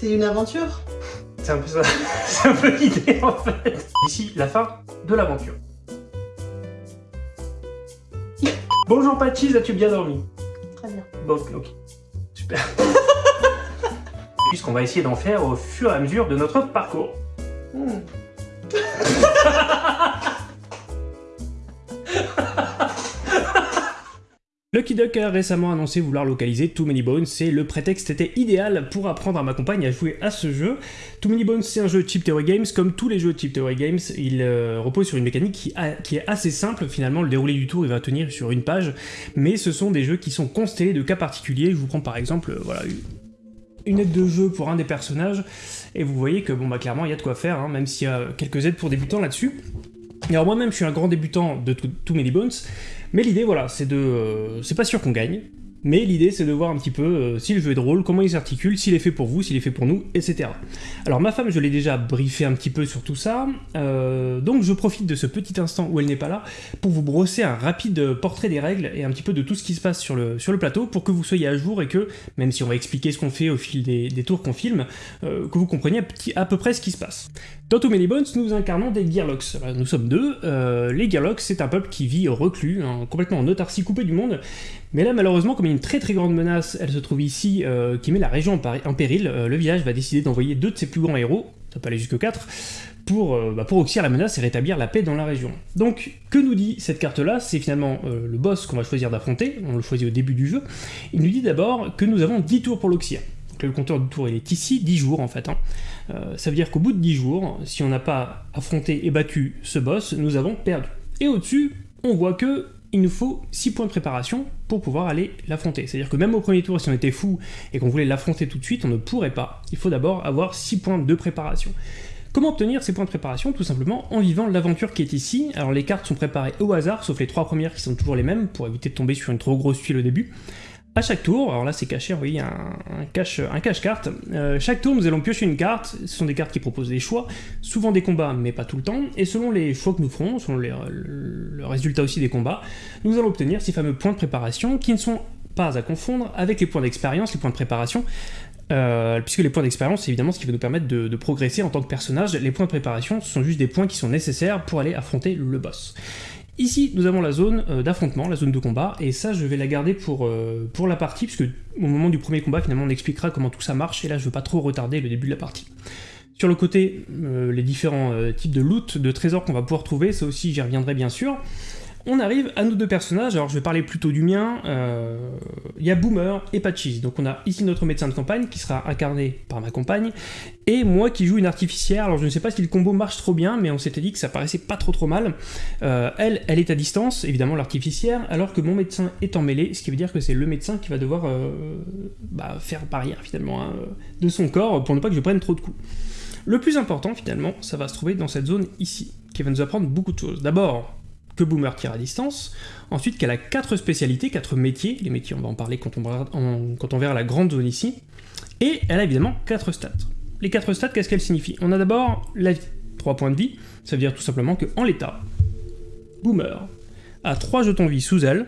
C'est une aventure C'est un peu ça. C'est un peu l'idée en fait. Ici, la fin de l'aventure. Bonjour Patchis, as-tu bien dormi? Très bien. Bon, ok. Super. Puisqu'on va essayer d'en faire au fur et à mesure de notre parcours. Hmm. Lucky Duck a récemment annoncé vouloir localiser Too Many Bones et le prétexte était idéal pour apprendre à ma compagne à jouer à ce jeu. Too Many Bones c'est un jeu Chip Theory Games, comme tous les jeux Chip Theory Games, il euh, repose sur une mécanique qui, est assez simple, finalement le déroulé du tour il va tenir sur une page, mais ce sont des jeux qui sont constellés de cas particuliers, je vous prends par exemple, euh, voilà, une- aide de jeu pour un des personnages, et vous voyez que bon bah clairement il y a de quoi faire, hein, même s'il y a quelques aides pour débutants là-dessus. Alors moi-même je suis un grand débutant de Too Many Bones, mais l'idée, voilà, c'est de... euh, c'est pas sûr qu'on gagne, mais l'idée, c'est de voir un petit peu euh, si le jeu est drôle, comment il s'articule, s'il est fait pour vous, s'il est fait pour nous, etc. Alors ma femme, je l'ai déjà briefé un petit peu sur tout ça, euh, donc je profite de ce petit instant où elle n'est pas là pour vous brosser un rapide portrait des règles et un petit peu de tout ce qui se passe sur le, plateau pour que vous soyez à jour et que, même si on va expliquer ce qu'on fait au fil des, tours qu'on filme, euh, que vous compreniez à, peu près ce qui se passe. Dans Too Many Bones, nous incarnons des Gearlocks. Nous sommes deux. les Gearlocks, c'est un peuple qui vit reclus, hein, complètement en autarcie coupée du monde. Mais là, malheureusement, comme il y a une très très grande menace, elle se trouve ici, euh, qui met la région en, péril, euh, le village va décider d'envoyer deux de ses plus grands héros, ça peut aller jusque quatre, pour, euh, bah, oxyre la menace et rétablir la paix dans la région. Donc, que nous dit cette carte-là? C'est finalement euh, le boss qu'on va choisir d'affronter, on le choisit au début du jeu. Il nous dit d'abord que nous avons 10 tours pour l'oxyre. Donc, le compteur de tours, il est ici, 10 jours en fait. hein. Ça veut dire qu'au bout de 10 jours, si on n'a pas affronté et battu ce boss, nous avons perdu. Et au-dessus, on voit que il nous faut 6 points de préparation pour pouvoir aller l'affronter. C'est-à-dire que même au premier tour, si on était fou et qu'on voulait l'affronter tout de suite, on ne pourrait pas. Il faut d'abord avoir 6 points de préparation. Comment obtenir ces points de préparation Tout simplement en vivant l'aventure qui est ici. Alors les cartes sont préparées au hasard, sauf les trois premières qui sont toujours les mêmes, pour éviter de tomber sur une trop grosse tuile au début. À chaque tour, alors là c'est caché, voyez, un, un cache, un cache-carte. Euh, chaque tour, nous allons piocher une carte. Ce sont des cartes qui proposent des choix, souvent des combats, mais pas tout le temps. Et selon les choix que nous ferons, selon le, le résultat aussi des combats, nous allons obtenir ces fameux points de préparation qui ne sont pas à confondre avec les points d'expérience, les points de préparation. euh, puisque les points d'expérience, c'est évidemment ce qui va nous permettre de, de progresser en tant que personnage. Les points de préparation, ce sont juste des points qui sont nécessaires pour aller affronter le boss. Ici, nous avons la zone euh, d'affrontement, la zone de combat, et ça, je vais la garder pour, euh, pour la partie, puisque au moment du premier combat, finalement, on expliquera comment tout ça marche, et là, je veux pas trop retarder le début de la partie. Sur le côté, euh, les différents types de loot, de trésors qu'on va pouvoir trouver, ça aussi, j'y reviendrai bien sûr. On arrive à nos deux personnages, alors je vais parler plutôt du mien, euh, il y a Boomer et Patchis, donc on a ici notre médecin de campagne qui sera incarné par ma compagne, et moi qui joue une artificière, alors je ne sais pas si le combo marche trop bien, mais on s'était dit que ça paraissait pas trop trop mal. Euh, elle, elle est à distance, évidemment l'artificière, alors que mon médecin est en mêlée, ce qui veut dire que c'est le médecin qui va devoir euh, bah, faire barrière finalement hein, de son corps pour ne pas que je prenne trop de coups. Le plus important finalement, ça va se trouver dans cette zone ici, qui va nous apprendre beaucoup de choses. D'abord, que Boomer tire à distance, ensuite qu'elle a quatre spécialités, quatre métiers, les métiers on va en parler quand on, verra- en- la grande zone ici, et elle a évidemment quatre stats. Les quatre stats, qu'est-ce qu'elles signifient On a d'abord la vie, 3 points de vie, ça veut dire tout simplement qu'en l'état, Boomer a 3 jetons vie sous elle,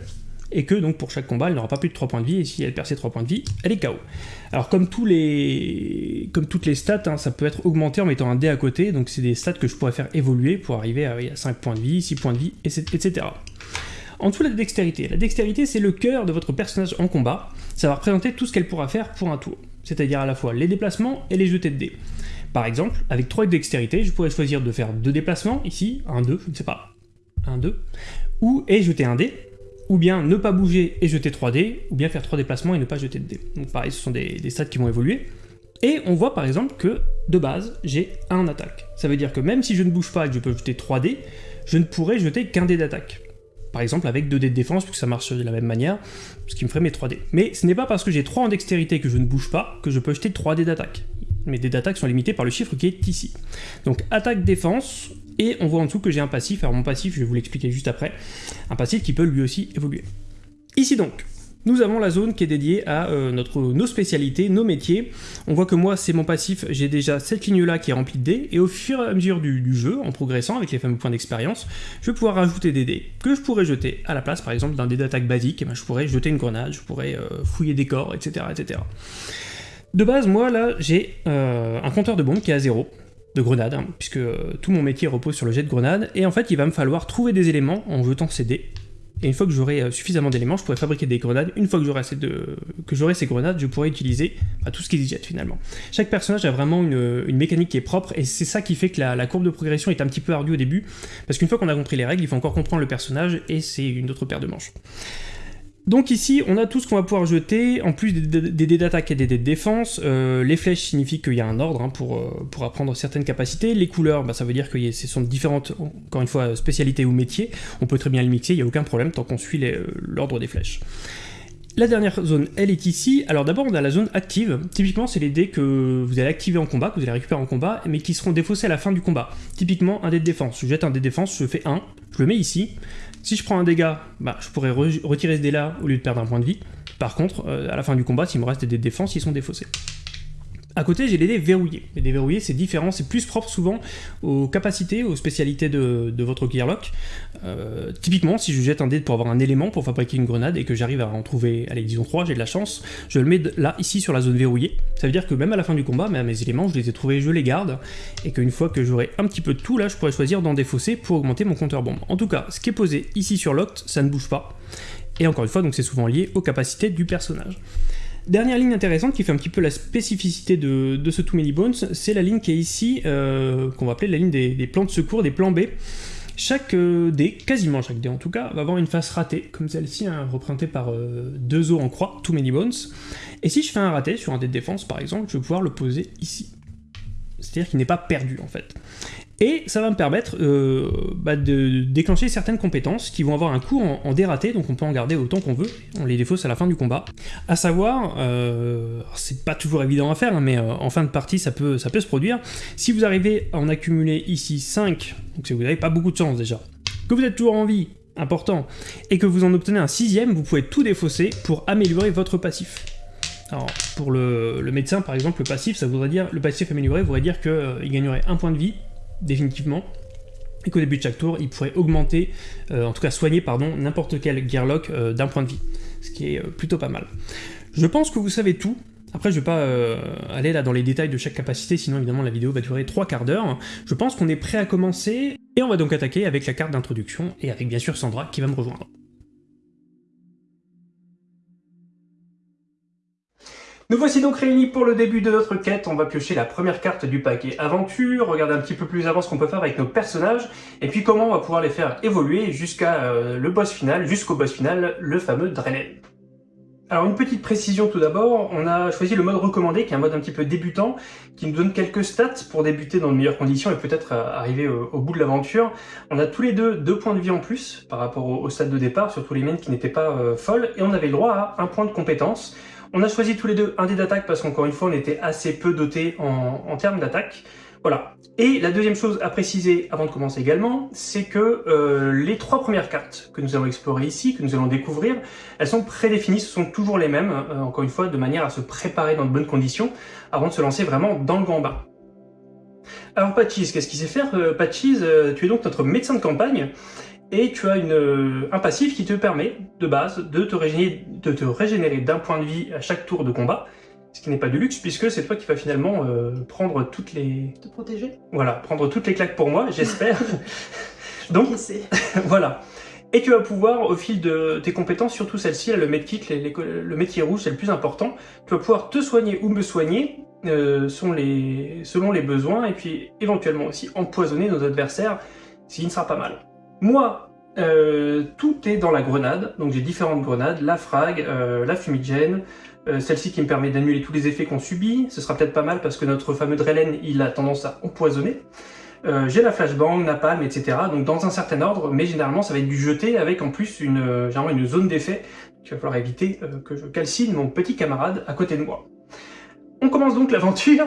et que donc pour chaque combat, elle n'aura pas plus de 3 points de vie, et si elle perd ses 3 points de vie, elle est KO. Alors comme, tous les... comme toutes les stats, hein, ça peut être augmenté en mettant un dé à côté, donc c'est des stats que je pourrais faire évoluer pour arriver à, oui, à 5 points de vie, 6 points de vie, etc. En dessous, la dextérité. La dextérité, c'est le cœur de votre personnage en combat. Ça va représenter tout ce qu'elle pourra faire pour un tour. C'est-à-dire à la fois les déplacements et les jetés de dés. Par exemple, avec 3 de dextérité, je pourrais choisir de faire 2 déplacements, ici, 1, 2, je ne sais pas, 1, 2, ou et jeter un dé, ou bien ne pas bouger et jeter 3 dés, ou bien faire 3 déplacements et ne pas jeter de dés. Donc pareil, ce sont des, des stats qui vont évoluer. Et on voit par exemple que, de base, j'ai 1 attaque. Ça veut dire que même si je ne bouge pas et que je peux jeter 3 dés, je ne pourrais jeter qu'un dé d'attaque. Par exemple avec 2 dés de défense, puisque ça marche de la même manière, ce qui me ferait mes 3 dés. Mais ce n'est pas parce que j'ai 3 en dextérité que je ne bouge pas que je peux jeter 3 dés d'attaque. Mes dés d'attaque sont limités par le chiffre qui est ici. Donc attaque-défense, et on voit en dessous que j'ai un passif, alors mon passif je vais vous l'expliquer juste après, un passif qui peut lui aussi évoluer. Ici donc, nous avons la zone qui est dédiée à euh, nos spécialités, nos métiers. On voit que moi, c'est mon passif, j'ai déjà cette ligne-là qui est remplie de dés, et au fur et à mesure du, jeu, en progressant avec les fameux points d'expérience, je vais pouvoir rajouter des dés que je pourrais jeter à la place, par exemple, d'un dé d'attaque basique, et ben, je pourrais jeter une grenade, je pourrais euh, fouiller des corps, etc., etc. De base, moi là, j'ai euh, un compteur de bombes qui est à zéro, de grenades, hein, puisque euh, tout mon métier repose sur le jet de grenades, et en fait il va me falloir trouver des éléments en jetant ces dés, et une fois que j'aurai euh, suffisamment d'éléments, je pourrai fabriquer des grenades. Une fois que j'aurai de... ces grenades, je pourrai utiliser bah, tout ce qu'ils jettent finalement. Chaque personnage a vraiment une, mécanique qui est propre, et c'est ça qui fait que la, courbe de progression est un petit peu ardue au début, parce qu'une fois qu'on a compris les règles, il faut encore comprendre le personnage, et c'est une autre paire de manches. Donc ici, on a tout ce qu'on va pouvoir jeter, en plus des dés d'attaque et des dés de défense. Euh, les flèches signifient qu'il y a un ordre hein, pour, euh, pour apprendre certaines capacités. Les couleurs, bah, ça veut dire que ce sont différentes, encore une fois, spécialités ou métiers. On peut très bien les mixer, il n'y a aucun problème tant qu'on suit euh, l'ordre des flèches. La dernière zone, elle est ici. Alors d'abord, on a la zone active. Typiquement, c'est les dés que vous allez activer en combat, que vous allez récupérer en combat, mais qui seront défaussés à la fin du combat. Typiquement, un dé de défense. Je jette un dé de défense, je fais 1, je le mets ici. Si je prends un dégât, bah, je pourrais retirer ce dé-là au lieu de perdre un point de vie. Par contre, euh, à la fin du combat, s'il me reste des défenses, ils sont défaussés. À côté, j'ai les dés verrouillés. Les dés verrouillés, c'est différent, c'est plus propre souvent aux capacités, aux spécialités de, votre Gearlock. Euh, typiquement, si je jette un dé pour avoir un élément pour fabriquer une grenade et que j'arrive à en trouver, allez, disons 3, j'ai de la chance, je le mets là, ici, sur la zone verrouillée. Ça veut dire que même à la fin du combat, mes éléments, je les ai trouvés, je les garde, et qu'une fois que j'aurai un petit peu de tout, là, je pourrais choisir d'en défausser pour augmenter mon compteur bombe. En tout cas, ce qui est posé ici sur Locked, ça ne bouge pas. Et encore une fois, donc c'est souvent lié aux capacités du personnage. Dernière ligne intéressante qui fait un petit peu la spécificité de, ce Too Many Bones, c'est la ligne qui est ici, euh, qu'on va appeler la ligne des, plans de secours, des plans B. Chaque euh, dé, quasiment chaque dé en tout cas, va avoir une face ratée, comme celle-ci, hein, par euh, deux os en croix, Too Many Bones. Et si je fais un raté sur un dé de défense par exemple, je vais pouvoir le poser ici. C'est-à-dire qu'il n'est pas perdu en fait. Et ça va me permettre euh, bah, de déclencher certaines compétences qui vont avoir un coût en, dératé, donc on peut en garder autant qu'on veut, on les défausse à la fin du combat. A savoir, euh, c'est pas toujours évident à faire, hein, mais euh, en fin de partie ça peut, ça peut se produire, si vous arrivez à en accumuler ici 5, donc si vous n'avez pas beaucoup de chance déjà, que vous êtes toujours en vie, important, et que vous en obtenez un sixième, vous pouvez tout défausser pour améliorer votre passif. Alors, pour le, le, médecin, par exemple, le passif, ça voudrait dire, le passif amélioré voudrait dire qu'il gagnerait un point de vie définitivement, et qu'au début de chaque tour, il pourrait augmenter, euh, en tout cas soigner, pardon, n'importe quel Gearlock euh, d'un point de vie, ce qui est euh, plutôt pas mal. Je pense que vous savez tout, après, je vais pas aller là dans les détails de chaque capacité, sinon évidemment la vidéo va durer trois quarts d'heure. Je pense qu'on est prêt à commencer, et on va donc attaquer avec la carte d'introduction, et avec bien sûr Sandra qui va me rejoindre. Nous voici donc réunis pour le début de notre quête. On va piocher la première carte du paquet aventure, regarder un petit peu plus avant ce qu'on peut faire avec nos personnages, et puis comment on va pouvoir les faire évoluer jusqu'à euh, le boss final, jusqu'au boss final, le fameux Drenen. Alors une petite précision tout d'abord, on a choisi le mode recommandé, qui est un mode un petit peu débutant, qui nous donne quelques stats pour débuter dans de meilleures conditions et peut-être euh, arriver au, bout de l'aventure. On a tous les deux deux points de vie en plus par rapport au, stade de départ, surtout les miennes qui n'étaient pas euh, folles, et on avait le droit à un point de compétence. On a choisi tous les deux un dé d'attaque parce qu'encore une fois, on était assez peu dotés en, termes d'attaque. Voilà. Et la deuxième chose à préciser avant de commencer également, c'est que euh, les trois premières cartes que nous allons explorer ici, que nous allons découvrir, elles sont prédéfinies, ce sont toujours les mêmes, euh, encore une fois, de manière à se préparer dans de bonnes conditions avant de se lancer vraiment dans le grand bain. Alors Patchis, qu'est-ce qu'il sait faire euh, Patchis, tu es donc notre médecin de campagne, et tu as une, un passif qui te permet, de base, de te régénérer, d'un point de vie à chaque tour de combat, ce qui n'est pas du luxe, puisque c'est toi qui vas finalement euh, prendre toutes les... Te protéger Voilà, prendre toutes les claques pour moi, j'espère. Donc, voilà. Et tu vas pouvoir, au fil de tes compétences, surtout celle-ci, le medkit, le métier rouge, c'est le plus important, tu vas pouvoir te soigner ou me soigner euh, selon, les, selon les besoins, et puis éventuellement aussi empoisonner nos adversaires, ce qui ne sera pas mal. Moi, euh, tout est dans la grenade, donc j'ai différentes grenades, la frag, euh, la fumigène, euh, celle-ci qui me permet d'annuler tous les effets qu'on subit, ce sera peut-être pas mal parce que notre fameux Drelen, il a tendance à empoisonner. j'ai la flashbang, napalm, etc. Donc dans un certain ordre, mais généralement ça va être du jeté avec en plus une, généralement une zone d'effet qu'il va falloir éviter que je calcine mon petit camarade à côté de moi. On commence donc l'aventure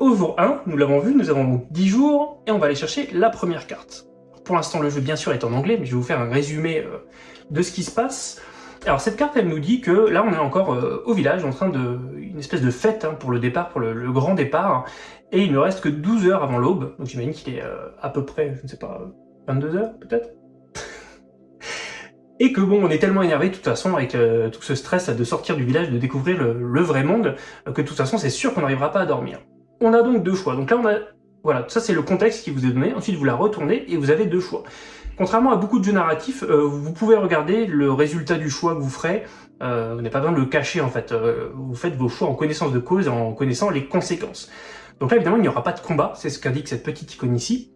au jour 1, nous l'avons vu, nous avons 10 jours, et on va aller chercher la première carte. Pour l'instant, le jeu, bien sûr, est en anglais, mais je vais vous faire un résumé euh, de ce qui se passe. Alors cette carte, elle nous dit que là, on est encore euh, au village, en train de... une espèce de fête hein, pour le départ, pour le, grand départ, et il ne reste que 12 heures avant l'aube, donc j'imagine qu'il est euh, à peu près, je ne sais pas, 22 heures peut-être et que bon, on est tellement énervé de toute façon avec tout ce stress de sortir du village, de découvrir le, vrai monde, que de toute façon c'est sûr qu'on n'arrivera pas à dormir. On a donc deux choix. Donc là on a, voilà, ça c'est le contexte qui vous est donné, ensuite vous la retournez et vous avez deux choix. Contrairement à beaucoup de jeux narratifs, euh, vous pouvez regarder le résultat du choix que vous ferez, euh, vous n'avez pas besoin de le cacher en fait, euh, vous faites vos choix en connaissance de cause, en connaissant les conséquences. Donc là évidemment il n'y aura pas de combat, c'est ce qu'indique cette petite icône ici.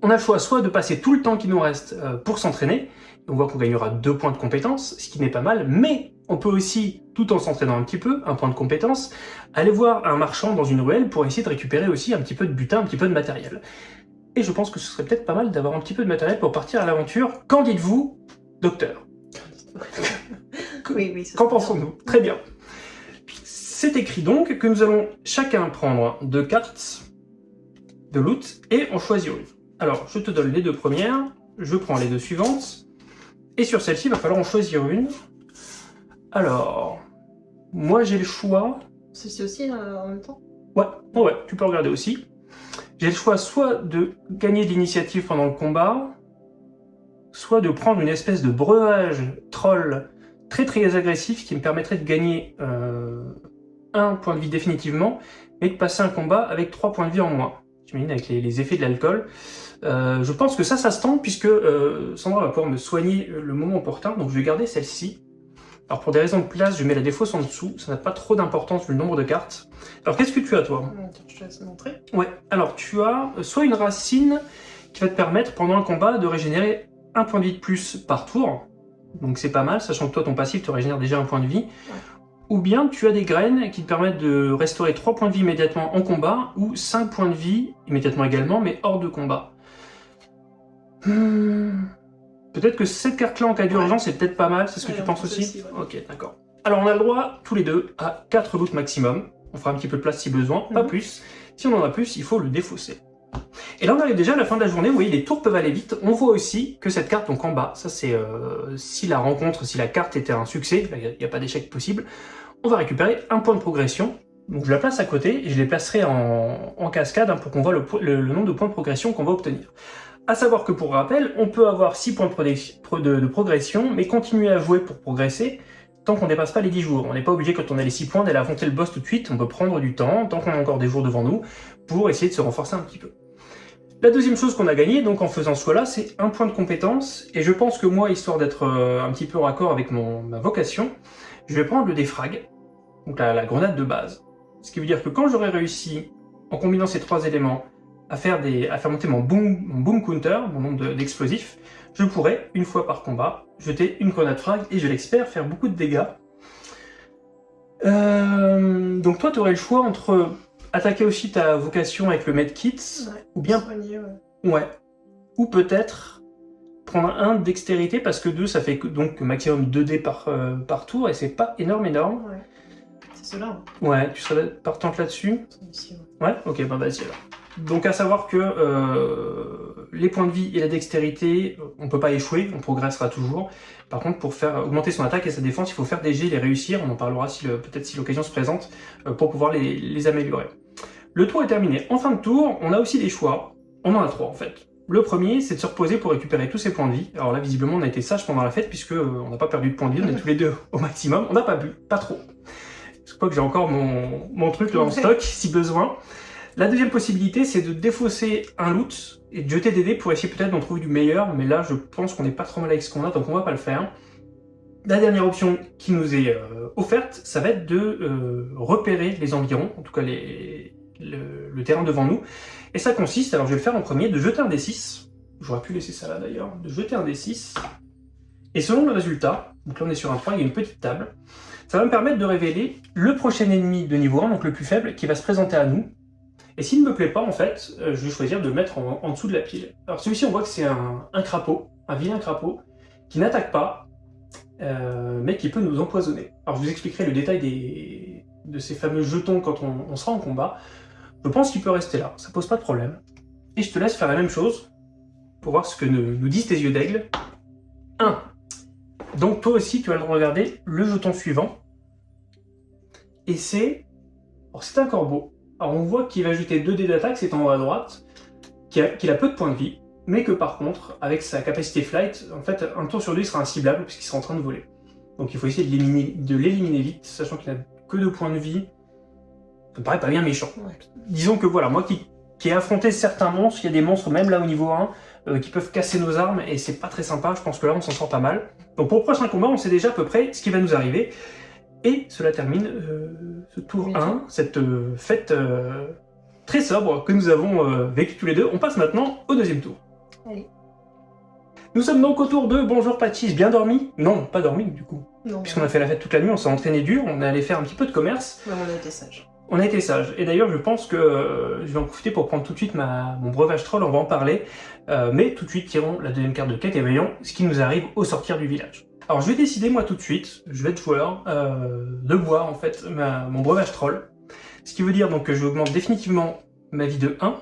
On a le choix soit de passer tout le temps qui nous reste pour s'entraîner, on voit qu'on gagnera deux points de compétence, ce qui n'est pas mal, mais on peut aussi, tout en s'entraînant un petit peu, un point de compétence, aller voir un marchand dans une ruelle pour essayer de récupérer aussi un petit peu de butin, un petit peu de matériel. Et je pense que ce serait peut-être pas mal d'avoir un petit peu de matériel pour partir à l'aventure. Qu'en dites-vous, docteur? Oui, oui. Qu'en pensons-nous? Très bien. C'est écrit donc que nous allons chacun prendre deux cartes de loot et en choisir une. Alors, je te donne les deux premières, je prends les deux suivantes, et sur celle-ci, il va falloir en choisir une. Alors, moi j'ai le choix... Ceci aussi euh, en même temps Ouais, ouais, tu peux regarder aussi. J'ai le choix soit de gagner de l'initiative pendant le combat, soit de prendre une espèce de breuvage troll très très agressif qui me permettrait de gagner euh, un point de vie définitivement, et de passer un combat avec trois points de vie en moins. J'imagine avec les, les, effets de l'alcool. Euh, je pense que ça, ça se tente, puisque euh, Sandra va pouvoir me soigner le moment opportun, donc je vais garder celle-ci. Alors pour des raisons de place, je mets la défausse en dessous, ça n'a pas trop d'importance vu le nombre de cartes. Alors qu'est-ce que tu as toi Je te laisse montrer. Ouais, alors tu as soit une racine qui va te permettre pendant un combat de régénérer un point de vie de plus par tour, donc c'est pas mal, sachant que toi ton passif te régénère déjà un point de vie. Ouais. Ou bien tu as des graines qui te permettent de restaurer 3 points de vie immédiatement en combat, ou 5 points de vie immédiatement également, mais hors de combat. Hmm. Peut-être que cette carte-là en cas d'urgence, c'est peut-être pas mal, c'est ce que Ouais, tu penses pense aussi, aussi, ouais. Ok, d'accord. Alors on a le droit, tous les deux, à 4 loots maximum. On fera un petit peu de place si besoin, pas Mhm. plus. Si on en a plus, il faut le défausser. Et là on arrive déjà à la fin de la journée, vous voyez les tours peuvent aller vite. On voit aussi que cette carte donc en bas, ça c'est euh, si la rencontre, si la carte était un succès, il n'y a, pas d'échec possible, on va récupérer un point de progression. Donc je la place à côté et je les placerai en, en cascade hein, pour qu'on voit le, po- le- le nombre de points de progression qu'on va obtenir. À savoir que pour rappel, on peut avoir 6 points de, progression, mais continuer à jouer pour progresser tant qu'on dépasse pas les 10 jours. On n'est pas obligé quand on a les 6 points d'aller affronter le boss tout de suite, on peut prendre du temps, tant qu'on a encore des jours devant nous, pour essayer de se renforcer un petit peu. La deuxième chose qu'on a gagnée, donc en faisant ce choix-là, c'est un point de compétence, et je pense que moi, histoire d'être euh, un petit peu raccord avec mon, ma vocation, je vais prendre le défrag, donc la, la grenade de base. Ce qui veut dire que quand j'aurai réussi, en combinant ces trois éléments, à faire, des, à faire monter mon boom, mon boom counter, mon nombre de- d'explosifs, je pourrai, une fois par combat, jeter une grenade frag et je l'espère faire beaucoup de dégâts. Euh, donc toi, tu aurais le choix entre attaquer aussi ta vocation avec le medkit, ou bien Soigner, ouais. Ouais. Ou peut-être prendre un de dextérité, parce que 2, ça fait donc maximum 2 dés par, euh, par tour, et c'est pas énorme, énorme. Ouais. C'est cela. Ouais, tu serais partante là-dessus. Ouais Ok, bah vas-y alors. Donc à savoir que euh, les points de vie et la dextérité, on peut pas échouer, on progressera toujours. Par contre, pour faire augmenter son attaque et sa défense, il faut faire des jets, les réussir, on en parlera si peut-être si l'occasion se présente, euh, pour pouvoir les, les améliorer. Le tour est terminé. En fin de tour, on a aussi des choix. On en a trois en fait. Le premier, c'est de se reposer pour récupérer tous ses points de vie. Alors là, visiblement, on a été sage pendant la fête, puisque euh, on n'a pas perdu de points de vie, on est tous les deux au maximum. On n'a pas bu, pas trop. Je crois que j'ai encore mon, mon truc là en stock, si besoin. La deuxième possibilité, c'est de défausser un loot et de jeter des dés pour essayer peut-être d'en trouver du meilleur, mais là, je pense qu'on n'est pas trop mal avec ce qu'on a, donc on va pas le faire. La dernière option qui nous est euh, offerte, ça va être de euh, repérer les environs, en tout cas le, le terrain devant nous. Et ça consiste, alors je vais le faire en premier, de jeter un D6. J'aurais pu laisser ça là d'ailleurs. De jeter un D6. Et selon le résultat, donc là on est sur un point, il y a une petite table, ça va me permettre de révéler le prochain ennemi de niveau 1, donc le plus faible, qui va se présenter à nous. Et s'il ne me plaît pas, en fait, euh, je vais choisir de le mettre en, dessous de la pile. Alors celui-ci, on voit que c'est un, crapaud, un vilain crapaud, qui n'attaque pas, euh, mais qui peut nous empoisonner. Alors je vous expliquerai le détail des, de ces fameux jetons quand on, sera en combat. Je pense qu'il peut rester là, ça pose pas de problème. Et je te laisse faire la même chose, pour voir ce que nous, disent tes yeux d'aigle. 1. Donc toi aussi, tu as le regarder le jeton suivant. Et c'est... alors, C'est un corbeau. Alors on voit qu'il va ajouter 2 dés d'attaque, c'est en haut à droite, qu'il a, peu de points de vie. mais que par contre, avec sa capacité flight, en fait, un tour sur deux, il sera inciblable puisqu'il sera en train de voler. Donc il faut essayer de l'éliminer vite, sachant qu'il n'a que deux points de vie. Ça me paraît pas bien méchant. Disons que voilà, moi qui, qui ai affronté certains monstres, il y a des monstres même là au niveau 1 euh, qui peuvent casser nos armes et c'est pas très sympa, je pense que là on s'en sort pas mal. Donc pour le prochain combat, on sait déjà à peu près ce qui va nous arriver. Et cela termine euh, ce tour 1, cette euh, fête très sobre que nous avons vécu tous les deux. On passe maintenant au deuxième tour. Allez. Nous sommes donc au tour 2. Bonjour Patchis, bien dormi? Non, pas dormi du coup. Puisqu'on a fait la fête toute la nuit, on s'est entraîné dur, on est allé faire un petit peu de commerce. on a été sage. On a été sage. Et d'ailleurs, je pense que euh, je vais en profiter pour prendre tout de suite ma, mon breuvage troll, on va en parler. Euh, mais tout de suite, tirons la deuxième carte de quête et voyons ce qui nous arrive au sortir du village. Alors, je vais décider, moi, tout de suite, je vais être joueur, euh, de boire, en fait, mon breuvage troll. Ce qui veut dire donc que je augmente définitivement ma vie de 1.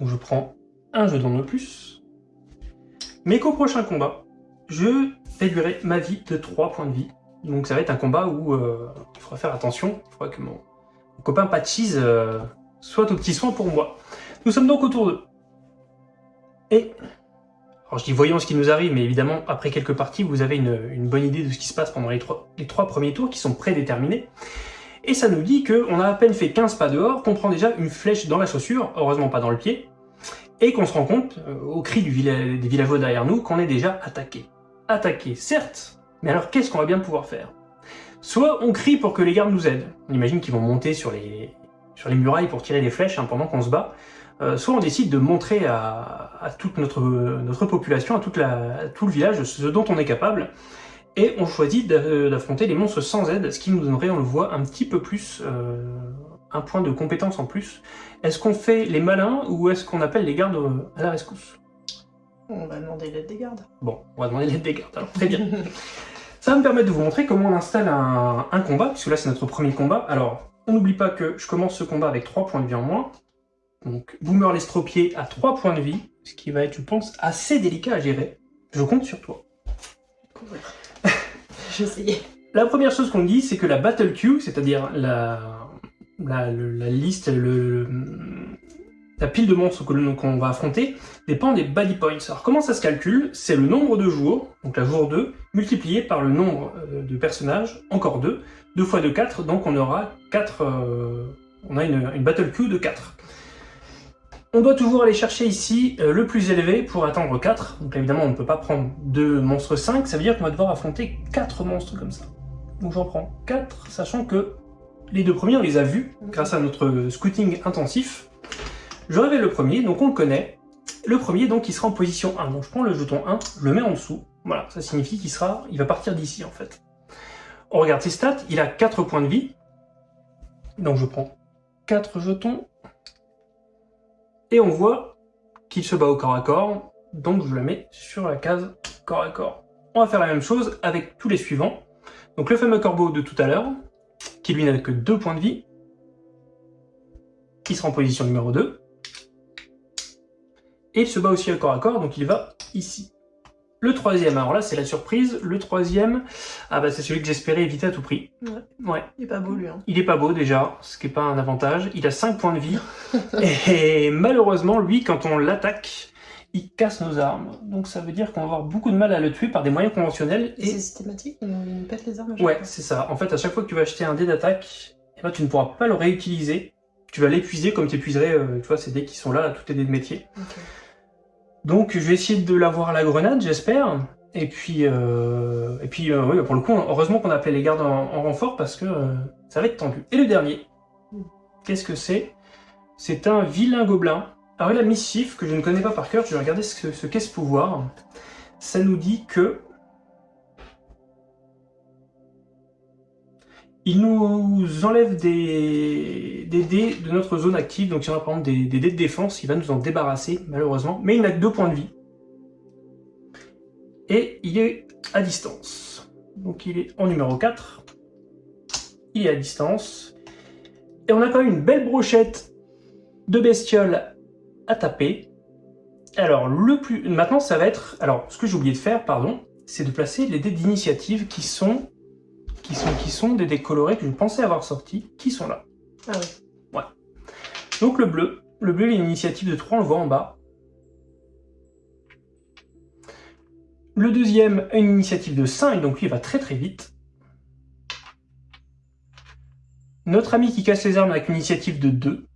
Donc, je prends un jeu de plus mais qu'au prochain combat, je réduirai ma vie de 3 points de vie. Donc ça va être un combat où euh, il faudra faire attention, il faudra que mon, copain Patchis euh, soit au petit soin pour moi. Nous sommes donc autour de... Et... Alors je dis voyons ce qui nous arrive, mais évidemment, après quelques parties, vous avez une, bonne idée de ce qui se passe pendant les trois, premiers tours qui sont prédéterminés. Et ça nous dit qu'on a à peine fait 15 pas dehors, qu'on prend déjà une flèche dans la chaussure, heureusement pas dans le pied, et qu'on se rend compte, euh, au cri des villageois derrière nous, qu'on est déjà attaqué. Attaqué, certes, mais alors qu'est-ce qu'on va bien pouvoir faire? Soit on crie pour que les gardes nous aident, on imagine qu'ils vont monter sur les, murailles pour tirer des flèches hein, pendant qu'on se bat, soit on décide de montrer à, toute notre, notre population, à, toute la, tout le village, ce dont on est capable, et on choisit d'affronter les monstres sans aide, ce qui nous donnerait, on le voit, un petit peu plus, euh, un point de compétence en plus. Est-ce qu'on fait les malins ou est-ce qu'on appelle les gardes à la rescousse? On va demander l'aide des gardes. Bon, on va demander l'aide des gardes, alors très bien. Ça va me permettre de vous montrer comment on installe un, combat, puisque là c'est notre premier combat. Alors, on n'oublie pas que je commence ce combat avec 3 points de vie en moins. Donc, Boomer l'estropié à 3 points de vie, ce qui va être, je pense, assez délicat à gérer. Je compte sur toi. J'essayais. La première chose qu'on dit, c'est que la battle queue, c'est-à-dire la, la, liste, le, la pile de monstres qu'on va affronter, dépend des body points. Alors comment ça se calcule? C'est le nombre de jours, donc la jour 2, multiplié par le nombre euh, de personnages, encore 2, 2 fois 2, 4, donc on aura 4, euh, on a une, battle queue de 4. On doit toujours aller chercher ici euh, le plus élevé pour atteindre 4. Donc évidemment, on ne peut pas prendre 2 monstres 5, ça veut dire qu'on va devoir affronter 4 monstres comme ça. Donc j'en prends 4, sachant que les deux premiers, on les a vus grâce à notre scouting intensif. Je révèle le premier, donc on le connaît. Le premier, donc, il sera en position 1. Donc je prends le jeton 1, je le mets en dessous. Voilà, ça signifie qu'il sera, il va partir d'ici, en fait. On regarde ses stats, il a 4 points de vie. Donc je prends 4 jetons. Et on voit qu'il se bat au corps à corps. Donc je le mets sur la case corps à corps. On va faire la même chose avec tous les suivants. Donc le fameux corbeau de tout à l'heure, qui lui n'a que 2 points de vie, qui sera en position numéro 2. Et il se bat aussi à corps à corps, donc il va ici. Le troisième, alors là c'est la surprise, le troisième, ah bah c'est celui que j'espérais éviter à tout prix. Ouais. ouais. Il est pas beau lui. Hein. Il est pas beau déjà, ce qui n'est pas un avantage. Il a 5 points de vie. et malheureusement, lui, quand on l'attaque, il casse nos armes. Donc ça veut dire qu'on va avoir beaucoup de mal à le tuer par des moyens conventionnels. Et, c'est systématique Il pète les armes Ouais, c'est ça. En fait, à chaque fois que tu vas acheter un dé d'attaque, eh ben, tu ne pourras pas le réutiliser. Tu vas l'épuiser comme tu épuiserais, euh, tu vois, ces dés qui sont là, là tous tes dés de métier. Donc je vais essayer de l'avoir à la grenade, j'espère. Et puis, euh, et puis euh, oui, pour le coup, heureusement qu'on a appelé les gardes en, renfort parce que ça va être tendu. Et le dernier, qu'est-ce que c'est? C'est un vilain gobelin alors la Mischief, que je ne connais pas par cœur, je vais regarder ce qu'est ce, pouvoir. Ça nous dit que... Il nous enlève des, dés de notre zone active, donc y en a par des, dés de défense, il va nous en débarrasser malheureusement, mais il n'a que deux points de vie. Et il est à distance. Donc il est en numéro 4. Il est à distance. Et on a quand même une belle brochette de bestioles à taper. Alors, le plus... Maintenant, ça va être... Alors, ce que j'ai oublié de faire, pardon, c'est de placer les dés d'initiative qui sont... Qui sont, qui sont des dés colorés que je pensais avoir sortis, qui sont là. Ah oui. Donc le bleu. Le bleu, il a une initiative de 3, on le voit en bas. Le deuxième a une initiative de 5, donc lui il va très très vite. Notre ami qui casse les armes avec une initiative de 2.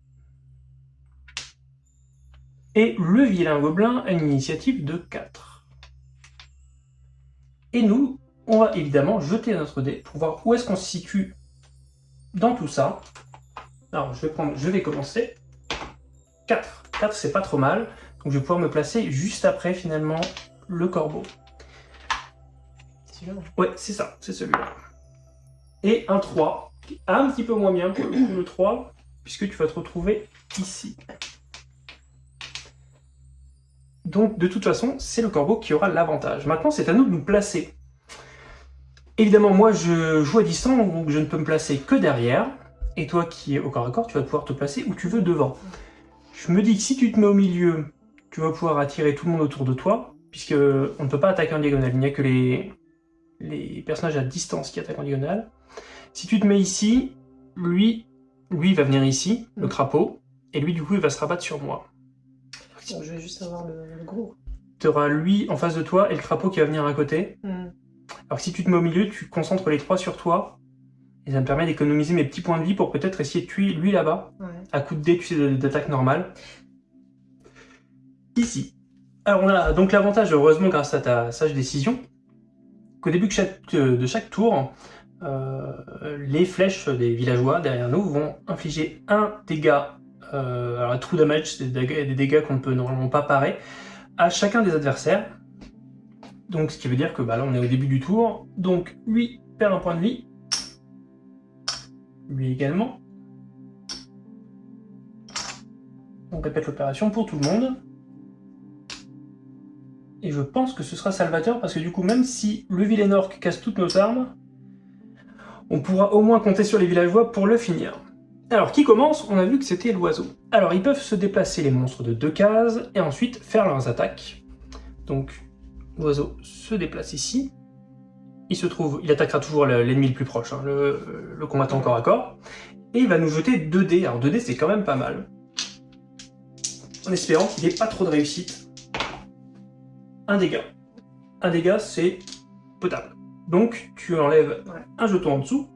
Et le vilain gobelin a une initiative de 4. Et nous, on va évidemment jeter notre dé pour voir où est-ce qu'on se situe dans tout ça. Alors, je vais, prendre, je vais commencer. 4. 4, c'est pas trop mal. Donc, je vais pouvoir me placer juste après, finalement, le corbeau. Ouais, c'est ça, c'est celui-là. Et un 3, un petit peu moins bien que le 3, puisque tu vas te retrouver ici. Donc, de toute façon, c'est le corbeau qui aura l'avantage. Maintenant, c'est à nous de nous placer. Évidemment, moi, je joue à distance, donc je ne peux me placer que derrière. Et toi qui es au corps à corps, tu vas pouvoir te placer où tu veux devant. Je me dis que si tu te mets au milieu, tu vas pouvoir attirer tout le monde autour de toi, puisque on ne peut pas attaquer en diagonale. Il n'y a que les, les personnages à distance qui attaquent en diagonale. Si tu te mets ici, lui, lui va venir ici, le mm. crapaud, et lui du coup il va se rabattre sur moi. je vais juste avoir le, gros. Tu auras lui en face de toi et le crapaud qui va venir à côté. Mm. Alors que si tu te mets au milieu, tu concentres les trois sur toi, et ça me permet d'économiser mes petits points de vie pour peut-être essayer de tuer lui là-bas, à coup de dé, tu sais, d'attaque normale. Ici. Alors on a donc l'avantage, heureusement grâce à ta sage décision, qu'au début de chaque tour, euh, les flèches des villageois derrière nous vont infliger un dégât, euh, alors true damage, c'est des dégâts, qu'on ne peut normalement pas parer, à chacun des adversaires. Donc ce qui veut dire que bah, là on est au début du tour, donc lui perd un point de vie, lui également. On répète l'opération pour tout le monde. Et je pense que ce sera salvateur parce que du coup, même si le vilain orc casse toutes nos armes, on pourra au moins compter sur les villageois pour le finir. Alors, qui commence? On a vu que c'était l'oiseau. Alors, ils peuvent se déplacer les monstres de deux cases et ensuite faire leurs attaques. Donc, l'oiseau se déplace ici. Il se trouve, il attaquera toujours l'ennemi le plus proche, hein, le, combattant corps à corps. Et il va nous jeter 2 dés. Alors 2 dés, c'est quand même pas mal. En espérant qu'il n'ait pas trop de réussite un dégât. Un dégât, c'est potable. Donc, tu enlèves un jeton en dessous.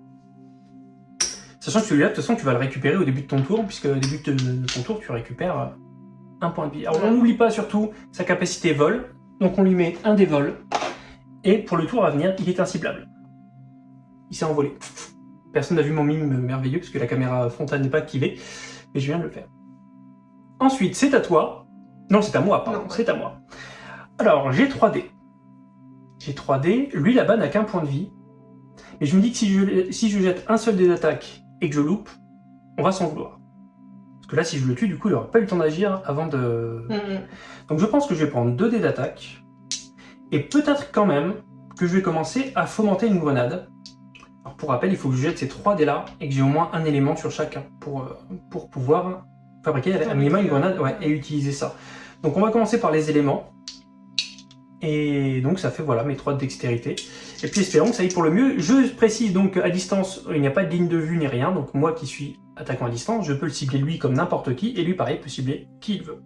Sachant que celui-là, de toute façon, tu vas le récupérer au début de ton tour, puisque au début de ton tour, tu récupères un point de vie. Alors, on n'oublie pas surtout sa capacité vol. Donc, on lui met un des vols. Et pour le tour à venir, il est inciblable. Il s'est envolé. Personne n'a vu mon mime merveilleux, parce que la caméra frontale n'est pas activée. Mais je viens de le faire. Ensuite, c'est à toi. Non, c'est à moi, pardon. C'est à moi. Alors, j'ai 3D. J'ai 3D, lui là-bas n'a qu'un point de vie. Mais je me dis que si je, si je jette un seul dé d'attaque et que je loupe, on va s'en vouloir. Parce que là, si je le tue, du coup, il n'aura pas eu le temps d'agir avant de... Donc je pense que je vais prendre 2 dés d'attaque. Et peut-être quand même que je vais commencer à fomenter une grenade. Alors pour rappel, il faut que je jette ces 3 dés là et que j'ai au moins un élément sur chacun pour, euh, pour pouvoir fabriquer un minimum une grenade et utiliser ça. Donc on va commencer par les éléments. Et donc ça fait voilà mes 3 de dextérité. Et puis espérons que ça aille pour le mieux. Je précise donc à distance, il n'y a pas de ligne de vue ni rien. Donc moi qui suis attaquant à distance, je peux le cibler lui comme n'importe qui. Et lui pareil peut cibler qui il veut.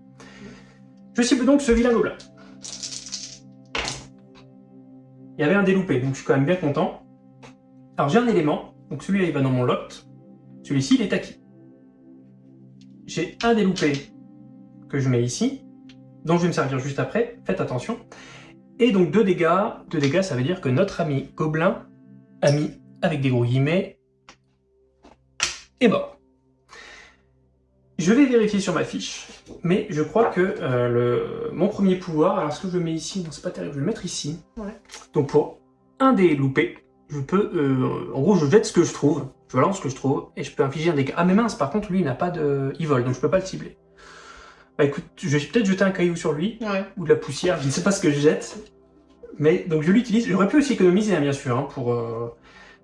Je cible donc ce vilain là. Il y avait un déloupé, donc je suis quand même bien content. Alors j'ai un élément, donc celui-là il va dans mon lot. Celui-ci il est acquis. J'ai un déloupé que je mets ici, dont je vais me servir juste après, faites attention. Et donc deux dégâts, deux dégâts ça veut dire que notre ami gobelin, ami avec des gros guillemets, est mort. Je vais vérifier sur ma fiche, mais je crois que euh, le, mon premier pouvoir, alors ce que je mets ici, non c'est pas terrible, je vais le mettre ici. Donc pour un des loupés, je peux, euh, en gros je jette ce que je trouve, je balance ce que je trouve, et je peux infliger un dégât. Ah mais mince, par contre lui il n'a pas de... il vole, donc je peux pas le cibler. Bah écoute, je vais peut-être jeter un caillou sur lui, ou de la poussière, je ne sais pas ce que je jette. Mais donc je l'utilise, j'aurais pu aussi économiser hein, bien sûr, hein, pour, euh,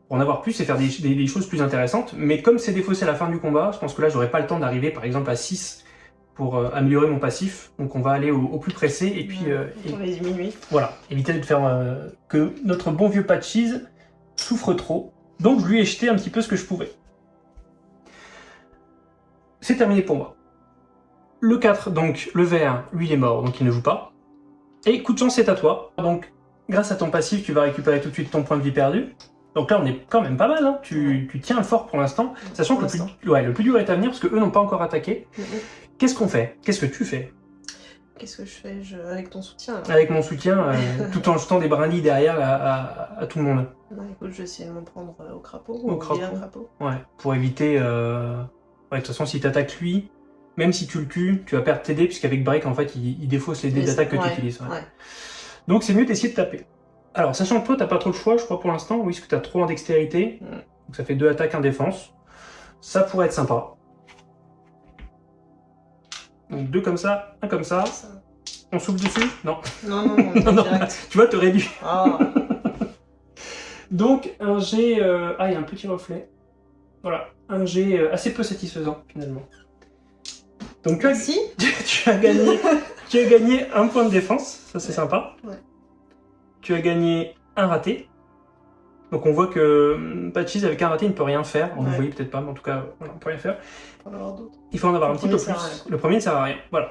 pour, en avoir plus et faire des, choses plus intéressantes. Mais comme c'est défaussé à la fin du combat, je pense que là j'aurais pas le temps d'arriver par exemple à 6 pour euh, améliorer mon passif. Donc on va aller au, plus pressé et puis... Euh, on va diminuer. Voilà, éviter de faire que notre bon vieux Patches souffre trop. Donc je lui ai jeté un petit peu ce que je pouvais. C'est terminé pour moi. Le 4, donc le vert, lui il est mort, donc il ne joue pas. Et coup de chance, c'est à toi. Donc grâce à ton passif, tu vas récupérer tout de suite ton point de vie perdu. Donc là, on est quand même pas mal. Hein. Tu, tu tiens le fort pour l'instant, sachant que le plus, ouais, le plus dur est à venir parce que eux n'ont pas encore attaqué. Qu'est-ce qu'on fait? Qu'est-ce que tu fais? Qu'est-ce que je fais? Je... avec ton soutien avec mon soutien, euh, tout en jetant des brindilles derrière à, à- à tout le monde écoute, je vais essayer de m'en prendre euh, au crapaud. Au Au, crapaud. Ouais, pour éviter. euh, Ouais, de toute façon, si tu attaques lui, même si tu le tues, tu vas perdre tes dés, puisqu'avec Break, en fait, il, il défausse les dés d'attaque que tu utilises. ouais. ouais. Donc c'est mieux d'essayer de taper. Alors, sachant que toi, t'as pas trop le choix, je crois, pour l'instant, oui, parce que t'as 3 en dextérité, Mm. donc ça fait 2 attaques, 1 défense. Ça pourrait être sympa. Donc 2 comme ça, 1 comme ça. On souffle dessus? Non. Non, non, non, Non, non, direct. Tu vois, t'aurais dû. Ah, Donc un jet... euh, Ah, il y a un petit reflet. Voilà, un jet euh, assez peu satisfaisant, finalement. Donc tu as, si tu as gagné, tu as gagné un point de défense, ça c'est Ouais. sympa. Ouais. Tu as gagné un raté. Donc on voit que hum, Patchis avec un raté il ne peut rien faire. Vous Ouais. voyez peut-être pas, mais en tout cas on peut rien faire. On va en avoir d'autres. Il faut en avoir Le un petit peu plus. Le premier ne sert à rien. Voilà.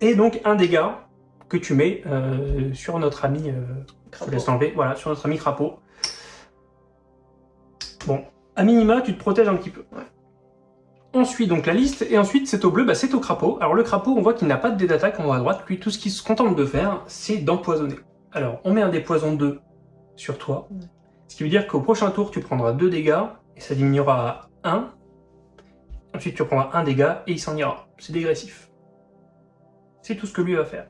Et donc un dégât que tu mets euh, sur notre ami. euh, je laisse l'enlever. Voilà, sur notre ami crapaud. Bon, à minima, tu te protèges un petit peu. Ouais. Ensuite, donc la liste, et ensuite, c'est au bleu, bah, c'est au crapaud. Alors le crapaud, on voit qu'il n'a pas de dé d'attaque en haut à droite. Lui, tout ce qu'il se contente de faire, c'est d'empoisonner. Alors, on met un dé poison 2 sur toi. Ce qui veut dire qu'au prochain tour, tu prendras 2 dégâts, et ça diminuera à 1. Ensuite, tu prendras un dégât, et il s'en ira. C'est dégressif. C'est tout ce que lui va faire.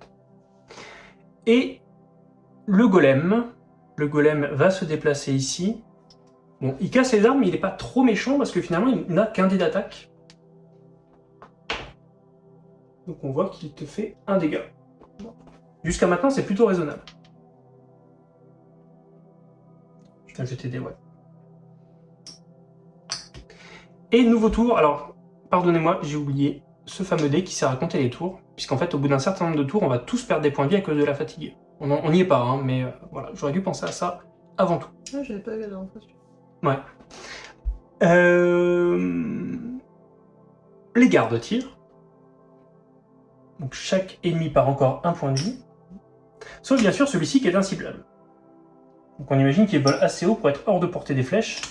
Et le golem, le golem va se déplacer ici. Bon, il casse les armes, mais il n'est pas trop méchant parce que finalement, il n'a qu'un dé d'attaque. Donc on voit qu'il te fait un dégât. Jusqu'à maintenant, c'est plutôt raisonnable. Je vais jeter des ouais. Et nouveau tour, alors, pardonnez-moi, j'ai oublié ce fameux dé qui sert à compter les tours, puisqu'en fait, au bout d'un certain nombre de tours, on va tous perdre des points de vie à cause de la fatigue. On en- n'y est pas, hein, mais euh, voilà, j'aurais dû penser à ça avant tout. Ah, j'avais pas fois. celui-là. Ouais. Euh, Les gardes tirent. Donc chaque ennemi part encore un point de vie. Sauf bien sûr celui-ci qui est inciblable. Donc on imagine qu'il vole assez haut pour être hors de portée des flèches.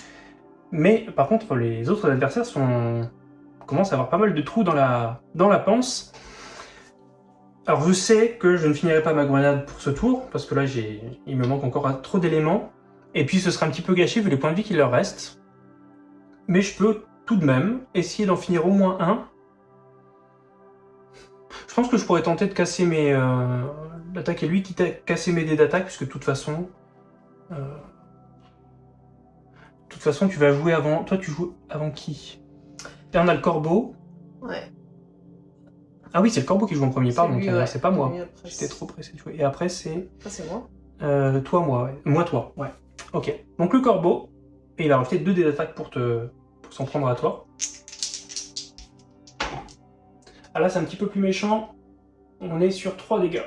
Mais par contre les autres adversaires commencent à avoir pas mal de trous dans la, dans la panse. Alors je sais que je ne finirai pas ma grenade pour ce tour, parce que là il me manque encore trop d'éléments. Et puis ce sera un petit peu gâché vu les points de vie qu'il leur reste. Mais je peux tout de même essayer d'en finir au moins un. Je pense que je pourrais tenter de casser mes... Euh, d'attaquer lui, quitte à casser mes dés d'attaque, puisque de toute façon... euh, de toute façon, tu vas jouer avant... Toi, tu joues avant qui? Là, on a le corbeau. Ouais. Ah oui, c'est le corbeau qui joue en premier, pardon. ouais. C'est pas moi. J'étais trop pressé de jouer. Et après, c'est... C'est moi. Euh, toi, moi, ouais. Moi, toi, ouais. Ok. Donc le corbeau, et il va rajouter deux dés d'attaque pour te pour s'en prendre à toi. Ah là, c'est un petit peu plus méchant. On est sur 3 dégâts.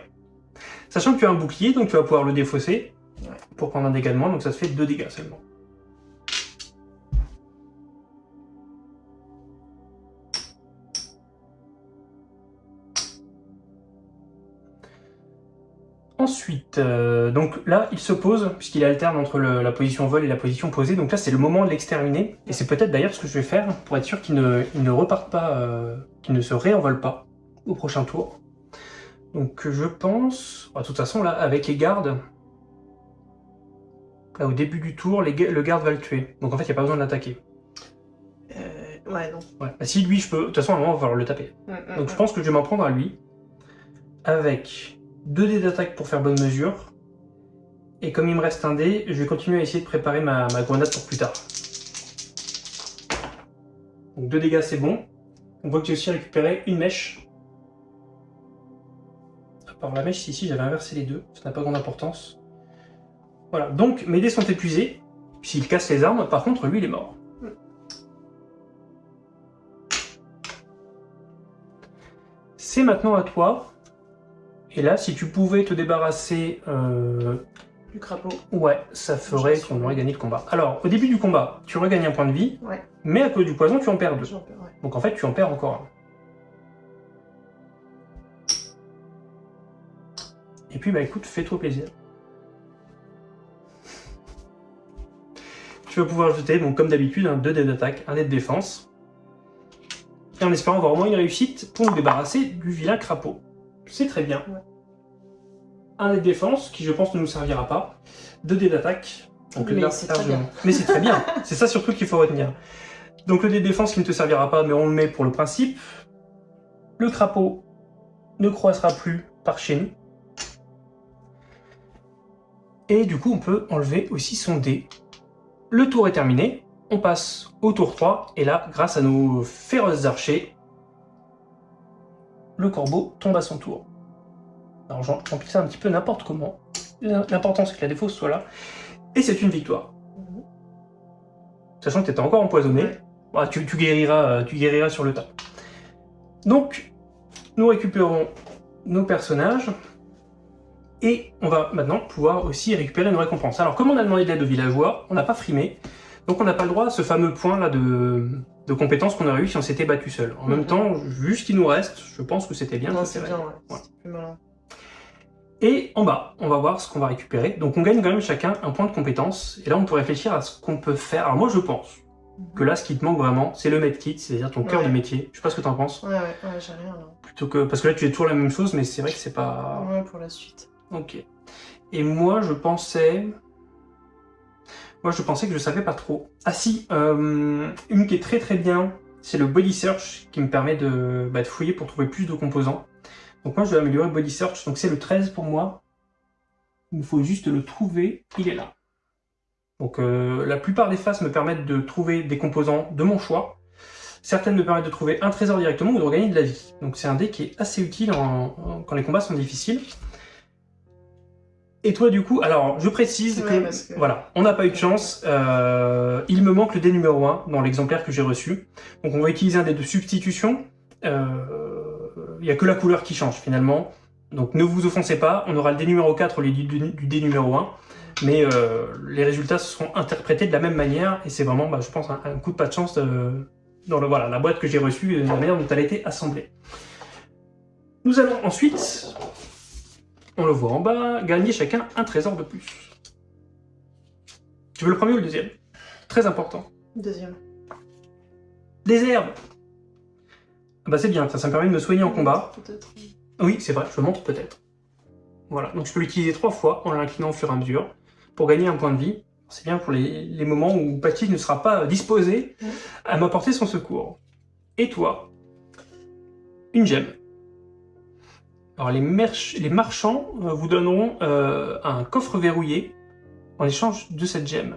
Sachant que tu as un bouclier, donc tu vas pouvoir le défausser pour prendre un dégât de moins, donc ça te fait 2 dégâts seulement. Ensuite, euh, donc là, il se pose, puisqu'il alterne entre le- la position vol et la position posée. Donc là, c'est le moment de l'exterminer. Et c'est peut-être d'ailleurs ce que je vais faire pour être sûr qu'il ne, il ne reparte pas, euh, qu'il ne se réenvole pas au prochain tour. Donc je pense... bah, de toute façon, là, avec les gardes, là, au début du tour, les le garde va le tuer. Donc en fait, il n'y a pas besoin de l'attaquer. Euh, ouais, non. Ouais. Bah, si lui, je peux... De toute façon, à un moment, on va falloir le taper. Mm, mm, Donc je mm. pense que je vais m'en prendre à lui. Avec 2 dés d'attaque pour faire bonne mesure. Et comme il me reste un dé, je vais continuer à essayer de préparer ma, grenade pour plus tard. Donc 2 dégâts c'est bon. On voit que j'ai aussi récupéré une mèche. À part la mèche, ici j'avais inversé les deux, ça n'a pas grande importance. Voilà, donc mes dés sont épuisés. S'il casse les armes, par contre lui il est mort. C'est maintenant à toi. Et là, si tu pouvais te débarrasser... Euh, du crapaud. Ouais, ça ferait qu'on aurait gagné le combat. Alors, au début du combat, tu regagnes un point de vie, mais à cause du poison, tu en perds deux. Donc en fait, tu en perds encore un. Et puis, bah écoute, fais-toi plaisir. tu vas pouvoir jeter, bon, comme d'habitude, un 2 dés d'attaque, un dé de défense. Et en espérant avoir au moins une réussite pour nous débarrasser du vilain crapaud. C'est très bien. Ouais. Un dé de défense, qui je pense ne nous servira pas. 2 dés d'attaque. Donc Mais là, c'est très largement. bien. Mais c'est très bien. c'est ça surtout qu'il faut retenir. Donc le dé de défense qui ne te servira pas, mais on le met pour le principe. Le crapaud ne croissera plus par chez nous. Et du coup, on peut enlever aussi son dé. Le tour est terminé. On passe au tour 3. Et là, grâce à nos féroces archers, le corbeau tombe à son tour. Alors j'en remplis ça un petit peu n'importe comment. L'important c'est que la défausse soit là. Et c'est une victoire. Mhm. Sachant que tu étais encore empoisonné. Ouais. Bah, tu, tu guériras, euh, tu guériras sur le tas. Donc, nous récupérons nos personnages. Et on va maintenant pouvoir aussi récupérer nos récompenses. Alors, comme on a demandé de l'aide aux villageois, on n'a pas frimé. Donc, on n'a pas le droit à ce fameux point là de, de compétences qu'on aurait eu si on s'était battu seul. En même Mhm. temps, vu ce qu'il nous reste, je pense que c'était bien. C'est bien, ouais. Voilà. C'est plus malin. Et en bas, on va voir ce qu'on va récupérer. Donc on gagne quand même chacun un point de compétence. Et là, on peut réfléchir à ce qu'on peut faire. Alors moi, je pense que là, ce qui te manque vraiment, c'est le medkit, c'est-à-dire ton cœur de métier. Je sais pas ce que t'en penses. Ouais, ouais, ouais, j'ai rien. Plutôt que... Parce que là, tu es toujours la même chose, mais c'est vrai que c'est pas... Ouais, pour la suite. Ok. Et moi, je pensais... Moi, je pensais que je savais pas trop. Ah si, euh, une qui est très très bien, c'est le Body Search, qui me permet de, bah, fouiller pour trouver plus de composants. Donc moi, je vais améliorer Body Search, donc c'est le 13 pour moi. Il me faut juste le trouver, il est là. Donc euh, la plupart des phases me permettent de trouver des composants de mon choix. Certaines me permettent de trouver un trésor directement ou de regagner de la vie. Donc c'est un dé qui est assez utile quand les combats sont difficiles. Et toi du coup, alors je précise que, voilà, on n'a pas eu de chance. Euh, il me manque le dé numéro 1 dans l'exemplaire que j'ai reçu. Donc on va utiliser un dé de substitution. Euh, Il n'y a que la couleur qui change finalement. Donc ne vous offensez pas, on aura le dé numéro 4 au lieu du, du dé numéro 1. Mais euh, les résultats seront interprétés de la même manière. Et c'est vraiment, bah, je pense, un, un coup de pas de chance dans le, voilà, la boîte que j'ai reçue et la manière dont elle a été assemblée. Nous allons ensuite, on le voit en bas, gagner chacun un trésor de plus. Tu veux le premier ou le deuxième? Très important. Deuxième. Des herbes Ah Bah c'est bien, ça, ça me permet de me soigner en combat. Peut-être. Oui, c'est vrai, je montre peut-être. Voilà, donc je peux l'utiliser trois fois en l'inclinant au fur et à mesure pour gagner un point de vie. C'est bien pour les, les moments où Patty ne sera pas disposé Ouais. à m'apporter son secours. Et toi? Une gemme. Alors les, marchands euh, vous donneront euh, un coffre verrouillé en échange de cette gemme.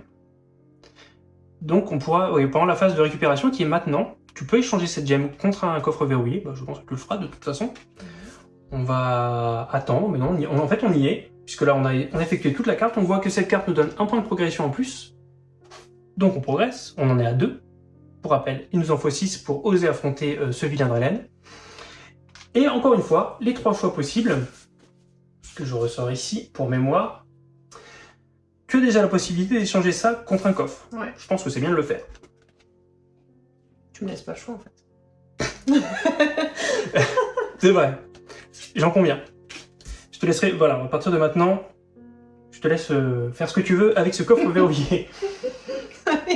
Donc on pourra, oui, pendant la phase de récupération qui est maintenant, tu peux échanger cette gemme contre un coffre verrouillé. Bah, je pense que tu le feras de toute façon. On va attendre, mais non, on en fait on y est, puisque là on a, on a effectué toute la carte, on voit que cette carte nous donne un point de progression en plus, donc on progresse, on en est à 2. Pour rappel, il nous en faut 6 pour oser affronter euh, ce vilain Drelen. Et encore une fois, les trois choix possibles, que je ressors ici pour mémoire, tu as déjà la possibilité d'échanger ça contre un coffre. Ouais. Je pense que c'est bien de le faire. Tu me laisses pas le choix en fait. C'est vrai. J'en conviens. Je te laisserai, voilà, à partir de maintenant, je te laisse euh, faire ce que tu veux avec ce coffre verrouillé.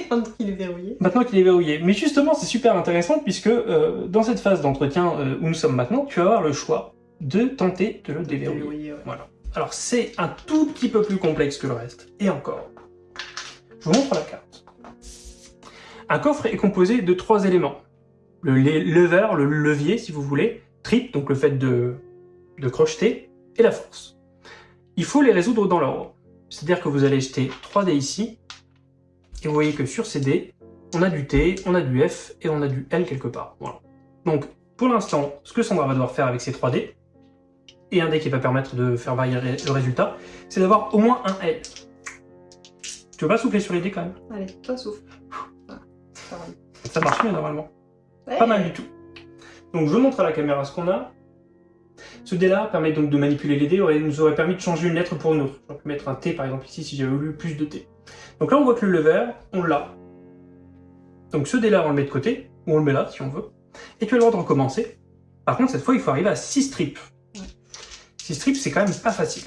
Il est verrouillé. maintenant qu'il est verrouillé. Mais justement, c'est super intéressant puisque euh, dans cette phase d'entretien euh, où nous sommes maintenant, tu vas avoir le choix de tenter de le déverrouiller. Ouais. Voilà. Alors c'est un tout petit peu plus complexe que le reste. Et encore. Je vous montre la carte. Un coffre est composé de trois éléments. Le le- lever, le levier si vous voulez, trip, donc le fait de, de crocheter, et la force. Il faut les résoudre dans l'ordre. C'est-à-dire que vous allez jeter 3 dés ici, et vous voyez que sur ces dés, on a du T, on a du F, et on a du L quelque part. Voilà. Donc, pour l'instant, ce que Sandra va devoir faire avec ces 3 dés, et un dé qui va permettre de faire varier le résultat, c'est d'avoir au moins un L. Tu veux pas souffler sur les dés quand même? Allez, toi souffle. Ça marche mieux normalement. Ouais. Pas mal du tout. Donc je montre à la caméra ce qu'on a. Ce dé-là permet donc de manipuler les dés, aurait- nous aurait permis de changer une lettre pour une autre. J'aurais pu mettre un T par exemple ici si j'avais voulu plus de T. Donc là on voit que le lever, on l'a. Donc ce dé-là on le met de côté, ou on le met là si on veut. Et tu as le droit de recommencer. Par contre cette fois il faut arriver à 6 strips. Ouais. 6 strips c'est quand même pas facile.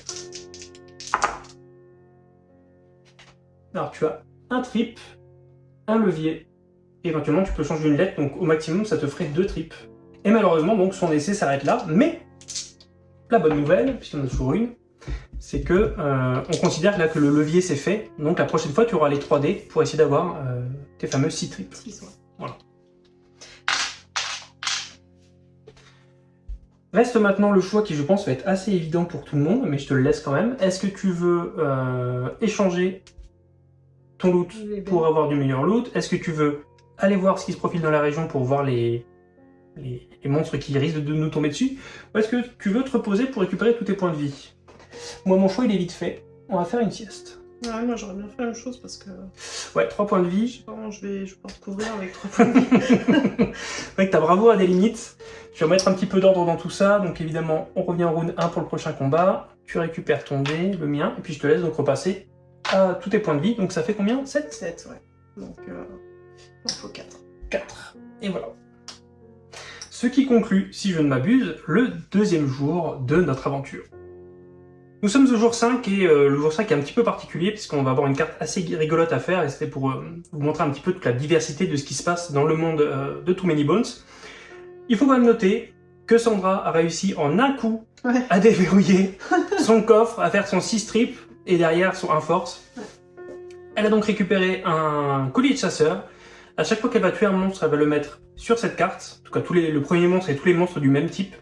Alors tu as un trip un levier. éventuellement, tu peux changer une lettre, donc au maximum, ça te ferait deux tripes. Et malheureusement, donc son essai s'arrête là, mais la bonne nouvelle, puisqu'il y en a toujours une, c'est que euh, on considère là que le levier c'est fait, donc la prochaine fois tu auras les 3D pour essayer d'avoir euh, tes fameux 6 tripes. Six, ouais. Reste maintenant le choix qui je pense va être assez évident pour tout le monde, mais je te le laisse quand même. Est-ce que tu veux euh, échanger ton loot pour avoir du meilleur loot? Est-ce que tu veux aller voir ce qui se profile dans la région pour voir les, les, les monstres qui risquent de nous tomber dessus? Ou est-ce que tu veux te reposer pour récupérer tous tes points de vie? Moi, mon choix, il est vite fait. On va faire une sieste. Ouais, moi j'aurais bien fait la même chose parce que Ouais, 3 points de je vie. sais pas, je vais, je vais pas recouvrir avec trois points de vie. Que t'as bravo à des limites. Je vais remettre un petit peu d'ordre dans tout ça. Donc évidemment, on revient en round 1 pour le prochain combat. Tu récupères ton dé, le mien, et puis je te laisse donc repasser à tous tes points de vie. Donc ça fait combien? 7 7, ouais. Donc, euh, il en faut 4. 4. Et voilà. Ce qui conclut, si je ne m'abuse, le deuxième jour de notre aventure. Nous sommes au jour 5 et euh, le jour 5 est un petit peu particulier puisqu'on va avoir une carte assez rigolote à faire et c'était pour euh, vous montrer un petit peu toute la diversité de ce qui se passe dans le monde euh, de Too Many Bones. Il faut quand même noter que Sandra a réussi en un coup Ouais. à déverrouiller son coffre, à faire son 6 trip et derrière son 1 force. Elle a donc récupéré un collier de chasseur. À chaque fois qu'elle va tuer un monstre, elle va le mettre sur cette carte. En tout cas, tous les, le premier monstre et tous les monstres du même type.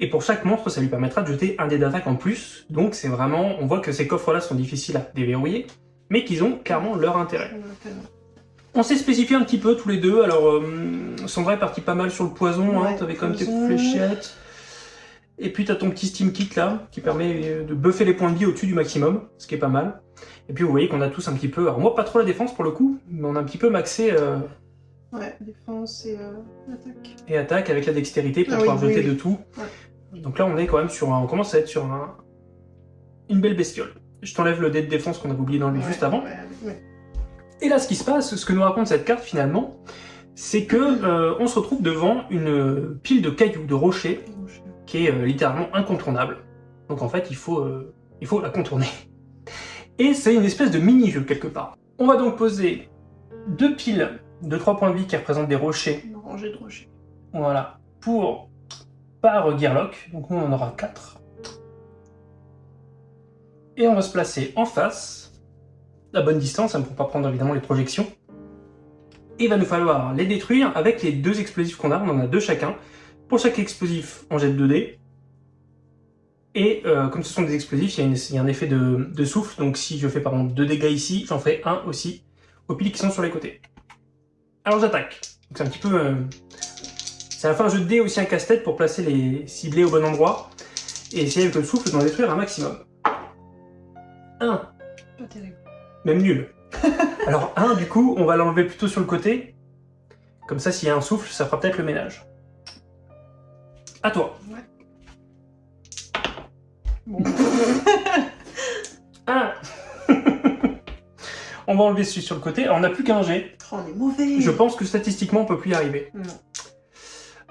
Et pour chaque monstre, ça lui permettra de jeter un dé d'attaque en plus. Donc c'est vraiment, on voit que ces coffres-là sont difficiles à déverrouiller, mais qu'ils ont clairement leur intérêt. On s'est spécifié un petit peu tous les deux. Alors, euh, Sandra est partie pas mal sur le poison. hein. T'avais quand même tes fléchettes. Et puis t'as ton petit Steam Kit là, qui permet euh, de buffer les points de vie au-dessus du maximum, ce qui est pas mal. Et puis vous voyez qu'on a tous un petit peu, alors moi pas trop la défense pour le coup, mais on a un petit peu maxé euh, Ouais, défense et euh, attaque. et attaque avec la dextérité pour Ah pouvoir oui, jeter oui, de tout. Ouais. Donc là on est quand même sur un, on commence à être sur un, une belle bestiole. Je t'enlève le dé de défense qu'on avait oublié d'enlever Ouais, juste avant. ouais. Et là, ce qui se passe, ce que nous raconte cette carte finalement, c'est que euh, on se retrouve devant une pile de cailloux, de rochers, qui est euh, littéralement incontournable. Donc en fait, il faut, euh, il faut la contourner. Et c'est une espèce de mini-jeu quelque part. On va donc poser deux piles de 3 points de vie qui représentent des rochers, Une rangée de rochers. voilà, pour par Gearlock. Donc nous, on en aura 4. Et on va se placer en face, la bonne distance, hein, pour pas prendre évidemment les projections. Et il va nous falloir les détruire avec les deux explosifs qu'on a, on en a deux chacun. Pour chaque explosif, on jette 2 dés. Et euh, comme ce sont des explosifs, il y a, une- il y a un effet de, de souffle, donc si je fais par exemple 2 dégâts ici, j'en ferai un aussi aux piles qui sont sur les côtés. Alors j'attaque. C'est un petit peu... euh, c'est à la fois un jeu de dés aussi un casse-tête pour placer les ciblés au bon endroit et essayer avec le souffle d'en détruire un maximum. 1, Pas terrible. même nul. Alors 1, du coup, on va l'enlever plutôt sur le côté. Comme ça, s'il y a un souffle, ça fera peut-être le ménage. À toi. Bon, 1 On va enlever celui sur le côté. Alors, on n'a plus qu'un G. oh, on est mauvais. Je pense que statistiquement, on peut plus y arriver. Non.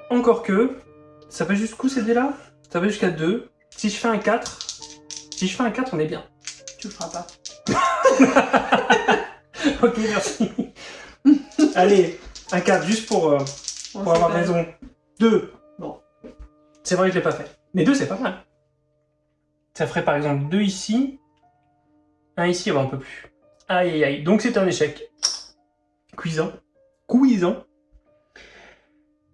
Encore que, ça va jusqu'où ces dés-là? Ça va jusqu'à 2. Si je fais un 4, si je fais un 4, on est bien. Tu le feras pas. Ok, merci. Allez, un 4, juste pour, euh, pour avoir raison. 2. Bon. C'est vrai que je l'ai pas fait. Mais 2, c'est pas mal. Ça ferait par exemple 2 ici. Un ici, on peut plus. Aïe aïe aïe. Donc c'est un échec. Cuisant. Cuisant.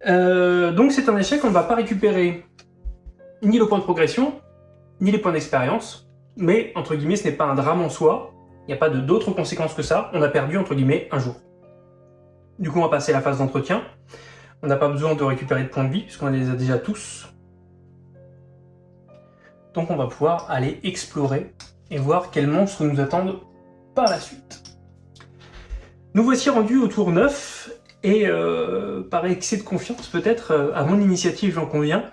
Euh, donc c'est un échec, on ne va pas récupérer ni le point de progression, ni les points d'expérience. Mais, entre guillemets, ce n'est pas un drame en soi. Il n'y a pas d'autres conséquences que ça. On a perdu, entre guillemets, un jour. Du coup, on va passer à la phase d'entretien. On n'a pas besoin de récupérer de points de vie, puisqu'on les a déjà tous. Donc on va pouvoir aller explorer et voir quels monstres nous attendent par la suite. Nous voici rendus au tour 9, et euh, par excès de confiance peut-être, euh, à mon initiative j'en conviens,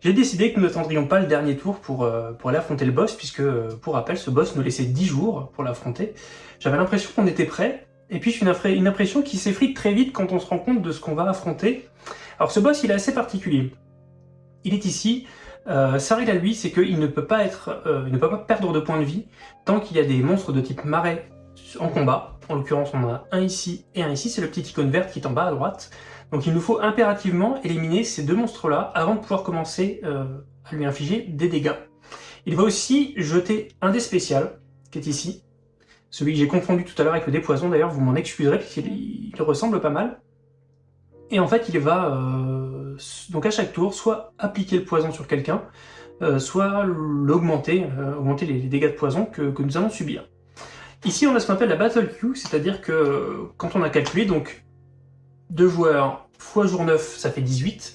j'ai décidé que nous n'attendrions pas le dernier tour pour, euh, aller affronter le boss, puisque, pour rappel, ce boss nous laissait 10 jours pour l'affronter. J'avais l'impression qu'on était prêt, et puis une, une impression qui s'effrite très vite quand on se rend compte de ce qu'on va affronter. Alors ce boss, il est assez particulier. Il est ici. Sa règle à lui, c'est qu'il ne peut pas être, il ne peut pas perdre de points de vie tant qu'il y a des monstres de type marais en combat. En l'occurrence, on en a un ici et un ici. C'est le petit icône verte qui est en bas à droite. Donc il nous faut impérativement éliminer ces deux monstres-là avant de pouvoir commencer euh, à lui infliger des dégâts. Il va aussi jeter un dé spécial, qui est ici. Celui que j'ai confondu tout à l'heure avec le poison, d'ailleurs, vous m'en excuserez, puisqu'il il ressemble pas mal. Et en fait, il va, euh, donc à chaque tour, soit appliquer le poison sur quelqu'un, euh, soit l'augmenter, augmenter les, dégâts de poison que, nous allons subir. Ici, on a ce qu'on appelle la Battle Queue, c'est-à-dire que quand on a calculé, donc, deux joueurs fois jour 9, ça fait 18,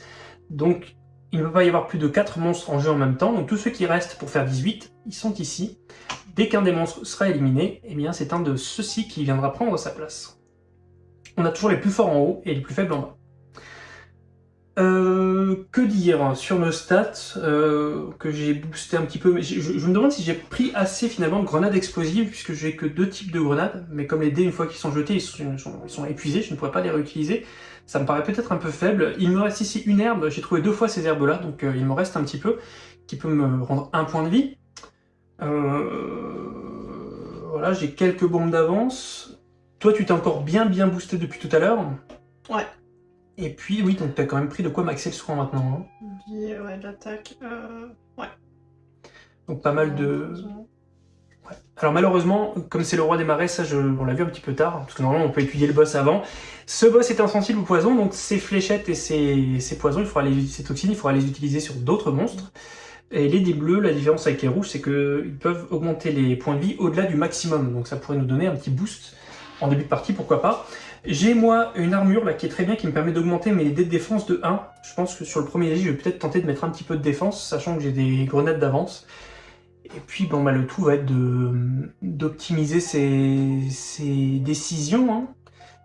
donc il ne peut pas y avoir plus de 4 monstres en jeu en même temps, donc tous ceux qui restent pour faire 18, ils sont ici. Dès qu'un des monstres sera éliminé, eh bien c'est un de ceux-ci qui viendra prendre sa place. On a toujours les plus forts en haut et les plus faibles en bas. Euh, que dire sur nos stats euh, que j'ai boosté un petit peu mais je, me demande si j'ai pris assez finalement de grenades explosives puisque j'ai que deux types de grenades mais comme les dés une fois qu'ils sont jetés ils sont, épuisés je ne pourrais pas les réutiliser. Ça me paraît peut-être un peu faible. Il me reste ici une herbe. J'ai trouvé deux fois ces herbes là donc euh, il me reste un petit peu qui peut me rendre un point de vie. Voilà j'ai quelques bombes d'avance. Toi tu t'es encore bien bien boosté depuis tout à l'heure. Ouais et puis, oui, donc t'as quand même pris de quoi maxer le soin maintenant. Hein. ouais, l'attaque, euh, ouais. Donc pas mal de... Ouais. Alors malheureusement, comme c'est le roi des marais, ça je... on l'a vu un petit peu tard, parce que normalement on peut étudier le boss avant. Ce boss est insensible au poison, donc ses fléchettes et ses, poisons, il faudra les... ses toxines, il faudra les utiliser sur d'autres monstres. Et les dés bleus, la différence avec les rouges, c'est qu'ils peuvent augmenter les points de vie au-delà du maximum, donc ça pourrait nous donner un petit boost en début de partie, pourquoi pas. J'ai moi une armure là qui est très bien, qui me permet d'augmenter mes dés de défense de 1. Je pense que sur le premier jet, je vais peut-être tenter de mettre un petit peu de défense, sachant que j'ai des grenades d'avance. Et puis bon bah le tout va être d'optimiser ses, décisions, hein,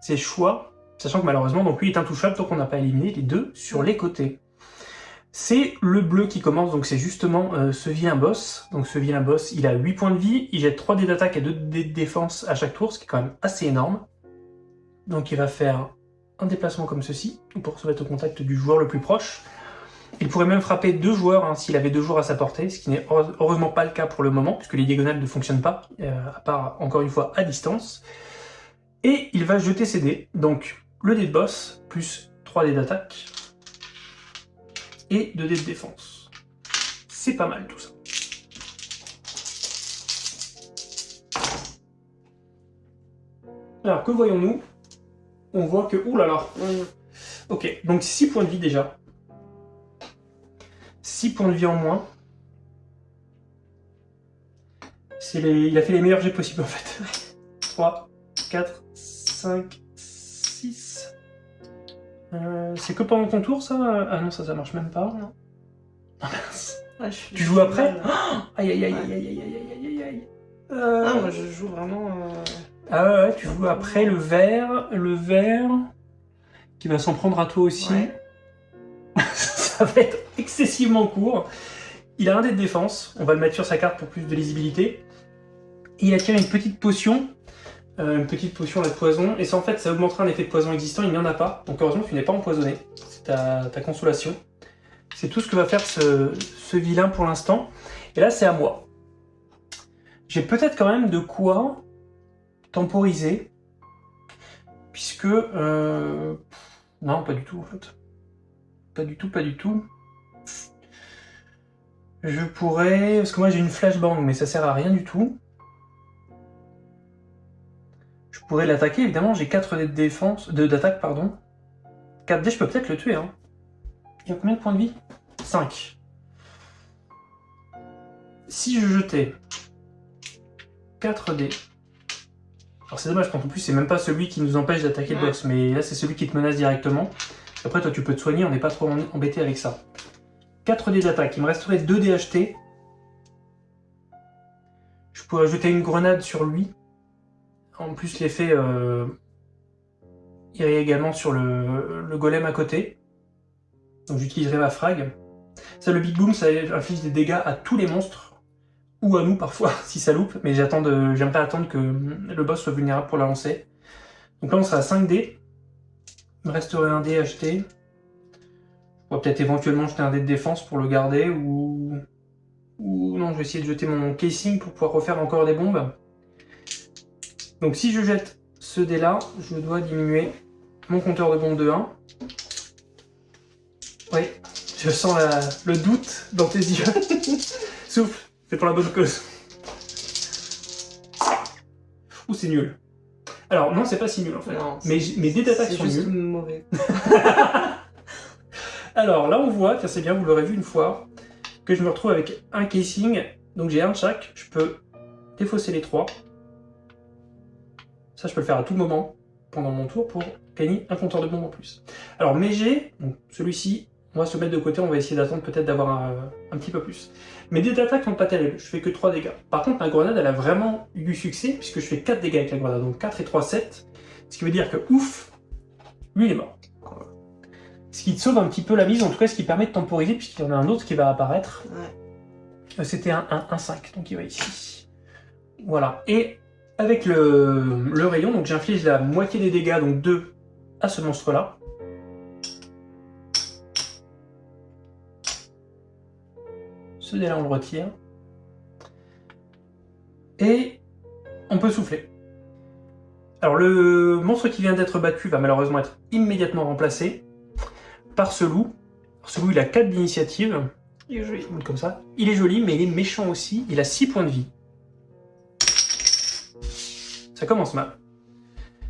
ses choix, sachant que malheureusement donc lui est intouchable tant qu'on n'a pas éliminé les deux sur les côtés. C'est le bleu qui commence, donc c'est justement euh, ce vilain boss. Donc ce vilain boss, il a 8 points de vie, il jette 3 dés d'attaque et 2 dés de défense à chaque tour, ce qui est quand même assez énorme. Donc il va faire un déplacement comme ceci, pour se mettre au contact du joueur le plus proche. Il pourrait même frapper deux joueurs hein, s'il avait deux joueurs à sa portée, ce qui n'est heureusement pas le cas pour le moment, puisque les diagonales ne fonctionnent pas, euh, à part, encore une fois, à distance. Et il va jeter ses dés, donc le dé de boss, plus 3 dés d'attaque, et 2 dés de défense. C'est pas mal tout ça. Alors, que voyons-nous? On voit que... Ouh là là Ok, donc 6 points de vie déjà. 6 points de vie en moins. Les... Il a fait les meilleurs jets possibles en fait. 3, 4, 5, 6... c'est que pendant ton tour ça? Ah non, ça, ça marche même pas. Non. Ah mince. tu joues après? Aïe aïe aïe aïe aïe aïe aïe aïe aïe Ah, moi je joue vraiment... Euh, ah ouais, tu joues après le vert, le vert, qui va s'en prendre à toi aussi. ça va être excessivement court. Il a un dé de défense, on va le mettre sur sa carte pour plus de lisibilité. il a tiré une petite potion, euh, une petite potion à poison, et ça en fait ça augmentera un effet de poison existant, il n'y en a pas. Donc heureusement tu n'es pas empoisonné, c'est ta, consolation. C'est tout ce que va faire ce, ce vilain pour l'instant. Et là c'est à moi. J'ai peut-être quand même de quoi temporiser, puisque... Euh, non, pas du tout, en fait. Pas du tout, pas du tout. Je pourrais... Parce que moi, j'ai une flashbang, mais ça sert à rien du tout. Je pourrais l'attaquer, évidemment, j'ai 4 dés de défense... d'attaque, pardon. 4 dés, je peux peut-être le tuer, hein. Il y a combien de points de vie? 5. Si je jetais 4 dés alors c'est dommage, parce qu'en plus c'est même pas celui qui nous empêche d'attaquer le boss, mais là c'est celui qui te menace directement. Après toi tu peux te soigner, on n'est pas trop embêté avec ça. 4 dés d'attaque, il me resterait 2 dés achetés. Je pourrais ajouter une grenade sur lui. En plus l'effet euh, irait également sur le, golem à côté. Donc j'utiliserai ma frag. Ça le big boom ça inflige des dégâts à tous les monstres ou à nous parfois si ça loupe, mais j'attends de, j'aime pas attendre que le boss soit vulnérable pour la lancer. Donc là on sera à 5 dés, il me resterait un dé à jeter. Je pourrais peut-être éventuellement jeter un dé de défense pour le garder, ou... Ou non, je vais essayer de jeter mon casing pour pouvoir refaire encore des bombes. Donc si je jette ce dé-là, je dois diminuer mon compteur de bombe de 1. Oui, je sens la- le doute dans tes yeux. Souffle, c'est pour la bonne cause. Ouh, c'est nul. Alors, non, c'est pas si nul en fait. Non, mais mes dés d'attaque sont juste nuls. mauvais. Alors là, on voit, tiens, c'est bien, vous l'aurez vu une fois, que je me retrouve avec un casing. Donc j'ai un de chaque. Je peux défausser les trois. Ça, je peux le faire à tout moment pendant mon tour pour gagner un compteur de bombe en plus. Alors mes donc celui-ci, on va se mettre de côté, on va essayer d'attendre peut-être d'avoir un, un petit peu plus. Mes dés d'attaque sont pas terribles, je fais que 3 dégâts. Par contre, ma grenade, elle a vraiment eu du succès, puisque je fais 4 dégâts avec la grenade, donc 4 et 3, 7. Ce qui veut dire que, ouf, lui il est mort. Ce qui te sauve un petit peu la mise, en tout cas ce qui permet de temporiser, puisqu'il y en a un autre qui va apparaître. Ouais. Euh, C'était un 1-5, donc il va ici. Voilà. Et avec le, le rayon, donc j'inflige la moitié des dégâts, donc 2 à ce monstre-là. Ce dé-là, on le retire. Et on peut souffler. Alors le monstre qui vient d'être battu va malheureusement être immédiatement remplacé par ce loup. Ce loup, il a 4 d'initiative Il est joli. comme ça. Il est joli, mais il est méchant aussi. Il a 6 points de vie. Ça commence mal.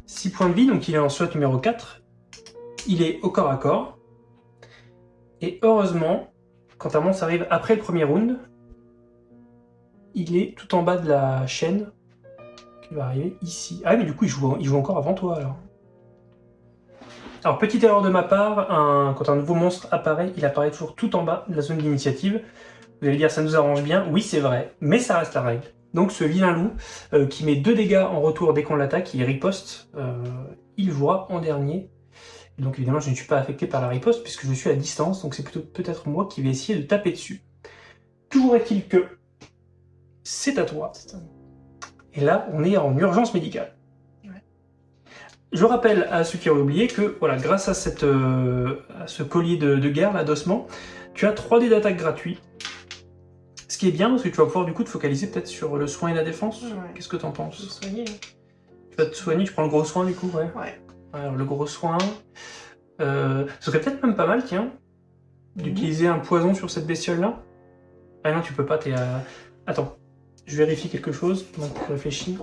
6 points de vie, donc il est en SWAT numéro 4. Il est au corps à corps. Et heureusement, quand un monstre arrive après le premier round, il est tout en bas de la chaîne qui va arriver ici. Ah mais du coup, il joue, encore avant toi alors. Alors, petite erreur de ma part, quand un nouveau monstre apparaît, il apparaît toujours tout en bas de la zone d'initiative. Vous allez dire, ça nous arrange bien. Oui, c'est vrai, mais ça reste la règle. Donc, ce vilain loup, euh, qui met 2 dégâts en retour dès qu'on l'attaque, il riposte, euh, il jouera en dernier. Donc, évidemment, je ne suis pas affecté par la riposte, puisque je suis à distance, donc c'est plutôt peut-être moi qui vais essayer de taper dessus. Toujours est-il que c'est à toi. Et là, on est en urgence médicale. Je rappelle à ceux qui auraient oublié que, voilà, grâce à, cette, euh, à ce collier de, de guerre, là, d'ossement, tu as 3 dés d'attaque gratuits. Ce qui est bien, parce que tu vas pouvoir du coup te focaliser peut-être sur le soin et la défense. Ouais. Qu'est-ce que t'en penses? Soigner. Tu vas te soigner, tu prends le gros soin du coup, ouais. Ouais. Alors, le gros soin. Euh, ce serait peut-être même pas mal, tiens, d'utiliser un poison sur cette bestiole-là. Ah non, tu peux pas, t'es à... Attends, je vérifie quelque chose, donc réfléchis.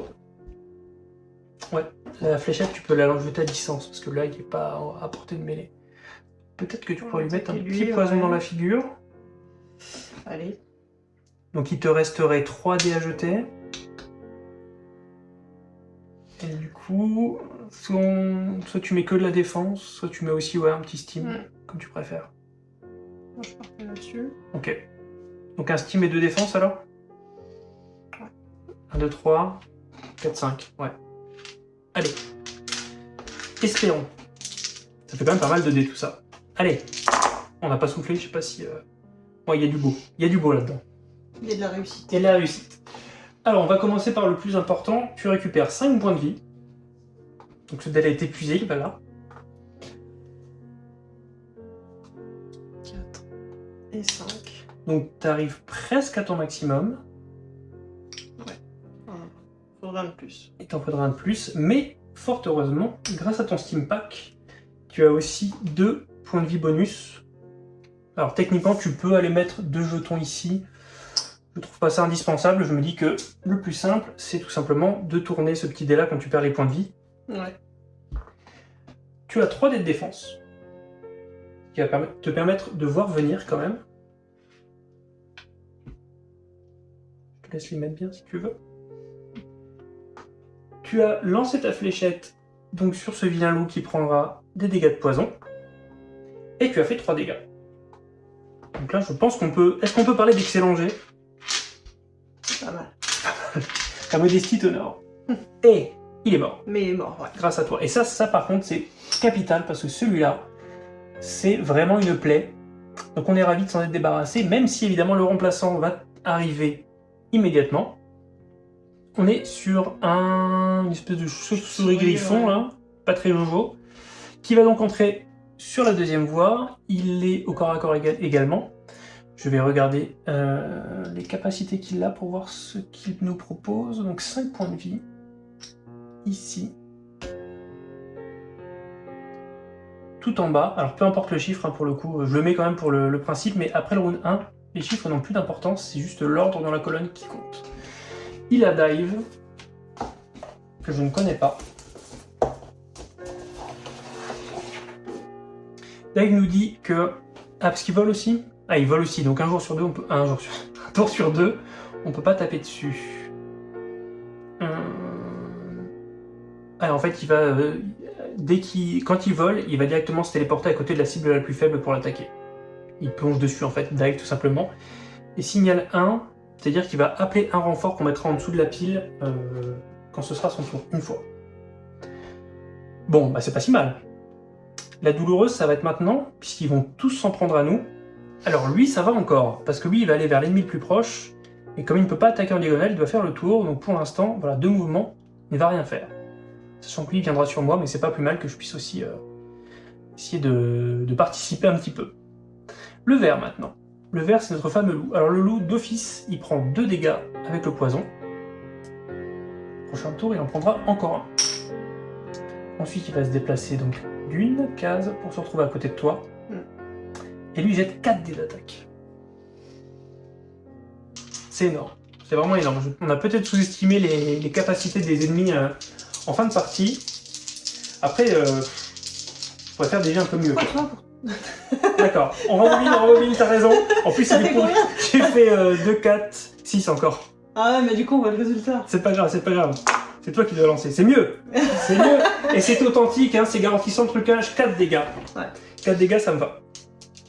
Ouais, la fléchette, tu peux la jeter à distance, parce que là, il est pas à portée de mêlée. Peut-être que tu pourrais lui mettre un petit poison ouais. dans la figure. Allez. Donc il te resterait 3 dés à jeter. Et du coup, soit, tu mets que de la défense, soit tu mets aussi ouais, un petit steam, Mm. comme tu préfères. Moi, je partais là-dessus. Ok. Donc un steam et deux défenses alors? 1, 2, 3, 4, 5. Ouais. Allez. Espérons. Ça fait quand même pas mal de dés tout ça. Allez. On n'a pas soufflé, je sais pas si... euh, Ouais, il y a du beau. Il y a du beau là-dedans. Il y a de la réussite. Et la réussite. Alors, on va commencer par le plus important. Tu récupères 5 points de vie. Donc ce dé est épuisé, il va là. 4 et 5. Donc tu arrives presque à ton maximum. Faudra de plus. Il t'en faudra un de plus. Mais, fort heureusement, grâce à ton Steam Pack, tu as aussi 2 points de vie bonus. Alors techniquement, tu peux aller mettre deux jetons ici. Je trouve pas ça indispensable. Je me dis que le plus simple, c'est tout simplement de tourner ce petit dé là quand tu perds les points de vie. Ouais. Tu as 3 dés de défense. Qui va te permettre de voir venir quand même. Je te laisse les mettre bien si tu veux. Tu as lancé ta fléchette donc sur ce vilain loup qui prendra des dégâts de poison. Et tu as fait 3 dégâts. Donc là, je pense qu'on peut... Est-ce qu'on peut parler d'excellent jet? Pas mal. Ta modestie t'honore. Et il est mort. Mais il est mort, ouais. grâce à toi. Et ça, ça par contre, c'est capital parce que celui-là, c'est vraiment une plaie. Donc on est ravi de s'en être débarrassé, même si évidemment le remplaçant va arriver immédiatement. On est sur un une espèce de chauve-souris griffon, là, pas très jojo, qui va donc entrer sur la deuxième voie. Il est au corps à corps éga- également. Je vais regarder euh, les capacités qu'il a pour voir ce qu'il nous propose. Donc 5 points de vie ici, tout en bas. Alors peu importe le chiffre, hein, pour le coup, je le mets quand même pour le, principe, mais après le round 1, les chiffres n'ont plus d'importance, c'est juste l'ordre dans la colonne qui compte. Il a dive, que je ne connais pas. Dive nous dit que... Ah, parce qu'il vole aussi? Ah, il vole aussi, donc un jour sur deux, on peut... un, jour sur... un sur deux, on peut pas taper dessus. En fait, il va... euh, Dès qu'il... Quand il vole, il va directement se téléporter à côté de la cible la plus faible pour l'attaquer. Il plonge dessus, en fait, dive tout simplement. Et signal 1, c'est-à-dire qu'il va appeler un renfort qu'on mettra en dessous de la pile euh, quand ce sera son tour, une fois. Bon, bah c'est pas si mal. La douloureuse, ça va être maintenant, puisqu'ils vont tous s'en prendre à nous. Alors lui, ça va encore, parce que lui, il va aller vers l'ennemi le plus proche, et comme il ne peut pas attaquer en diagonale, il doit faire le tour, donc pour l'instant, voilà, deux mouvements, il ne va rien faire. Sachant que lui, viendra sur moi, mais c'est pas plus mal que je puisse aussi euh, essayer de, de participer un petit peu. Le vert, maintenant. Le vert, c'est notre fameux loup. Alors le loup, d'office, il prend deux dégâts avec le poison. Prochain tour, il en prendra encore un. Ensuite, il va se déplacer donc d'une case pour se retrouver à côté de toi. Mm. Et lui, il jette 4 dés d'attaque. C'est énorme. C'est vraiment énorme. On a peut-être sous-estimé les, les capacités des ennemis euh, en fin de partie. Après, euh, on pourrait faire déjà un peu mieux. D'accord. On rembobine, on rembobine, t'as raison. En plus, j'ai fait euh, 2, 4, 6 encore. Ah ouais, mais du coup, on voit le résultat. C'est pas grave, c'est pas grave. C'est toi qui dois lancer. C'est mieux. C'est mieux. Et c'est authentique, hein, c'est garanti sans trucage. 4 dégâts. Ouais. 4 dégâts, ça me va.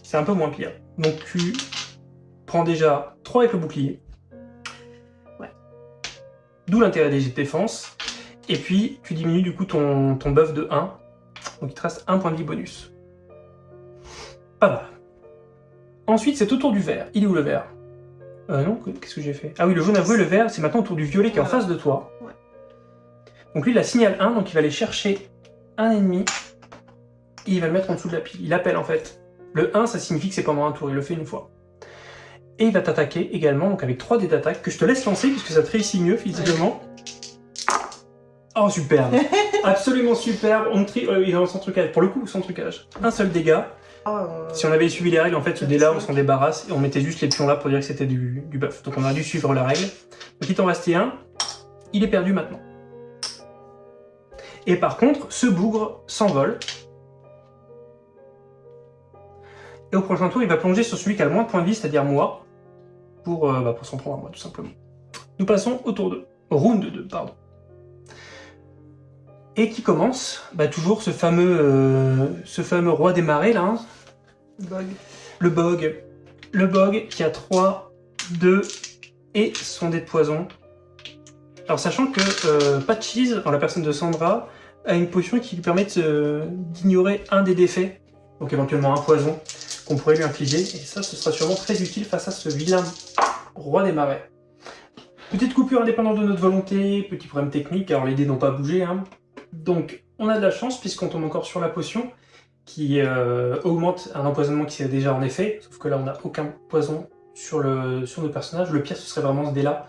C'est un peu moins pire. Donc tu prends déjà 3 avec le bouclier. Ouais. D'où l'intérêt des défense. Et puis tu diminues du coup ton, ton buff de 1. Donc il te reste un point de vie bonus. Pas mal. Ensuite, c'est au tour du vert. Il est où le vert? Euh, non, qu'est-ce que j'ai fait? Ah oui, le jaune avoué, le vert, c'est maintenant au tour du violet qui est en face de toi. Ouais. Donc lui, il a signal 1, donc il va aller chercher un ennemi et il va le mettre en dessous de la pile. Il appelle en fait. Le 1, ça signifie que c'est pendant un tour, il le fait une fois. Et il va t'attaquer également, donc avec 3 dés d'attaque, que je te laisse lancer puisque ça te réussit mieux visiblement. Oh, superbe Absolument superbe On tri... euh, Il est dans son trucage. Pour le coup, son trucage. Un seul dégât. Ah, Si on avait suivi les règles, en fait, ce dé-là, on s'en débarrasse et on mettait juste les pions là pour dire que c'était du, du buff. Donc on a dû suivre la règle. Donc il t'en restait un. Il est perdu maintenant. Et par contre, ce bougre s'envole. Et au prochain tour, il va plonger sur celui qui a le moins de points de vie, c'est-à-dire moi, pour, euh, bah, pour s'en prendre à moi, tout simplement. Nous passons au tour 2. Au round 2, pardon. Et qui commence bah, Toujours ce fameux, euh, ce fameux roi des marais, là, hein, bug. le bog. Le bog qui a 3, 2 et son dé de poison. Alors sachant que euh, Patches, en la personne de Sandra, a une potion qui lui permet d'ignorer un des défaits, donc éventuellement un poison, qu'on pourrait lui infliger, et ça ce sera sûrement très utile face à ce vilain roi des marais. Petite coupure indépendante de notre volonté, petit problème technique, alors les dés n'ont pas bougé, hein. Donc on a de la chance puisqu'on tombe encore sur la potion, qui euh, augmente un empoisonnement qui s'est déjà en effet, sauf que là on n'a aucun poison sur, le, sur nos personnages. Le pire ce serait vraiment ce dé-là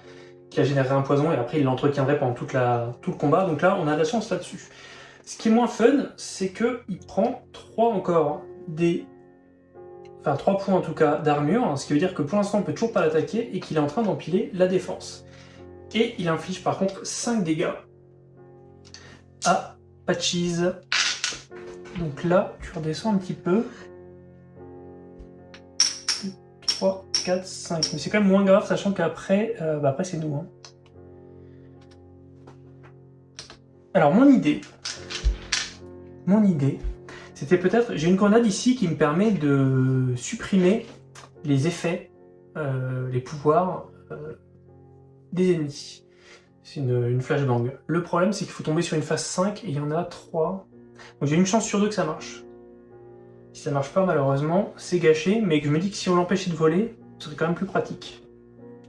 qui a généré un poison et après il l'entretiendrait pendant tout le combat, donc là on a de la chance là-dessus. Ce qui est moins fun, c'est que il prend 3 encore des... Enfin 3 points en tout cas d'armure, ce qui veut dire que pour l'instant on peut toujours pas l'attaquer et qu'il est en train d'empiler la défense. Et il inflige par contre 5 dégâts à Patches. Donc là, tu redescends un petit peu. 3, 4, 5. Mais c'est quand même moins grave, sachant qu'après, euh, bah après c'est nous. hein. Alors mon idée, mon idée, c'était peut-être, j'ai une grenade ici qui me permet de supprimer les effets, euh, les pouvoirs euh, des ennemis. C'est une, une flashbang. Le problème c'est qu'il faut tomber sur une phase 5 et il y en a 3. Donc j'ai une chance sur deux que ça marche. Si ça marche pas, malheureusement, c'est gâché, mais que je me dis que si on l'empêchait de voler, ce serait quand même plus pratique.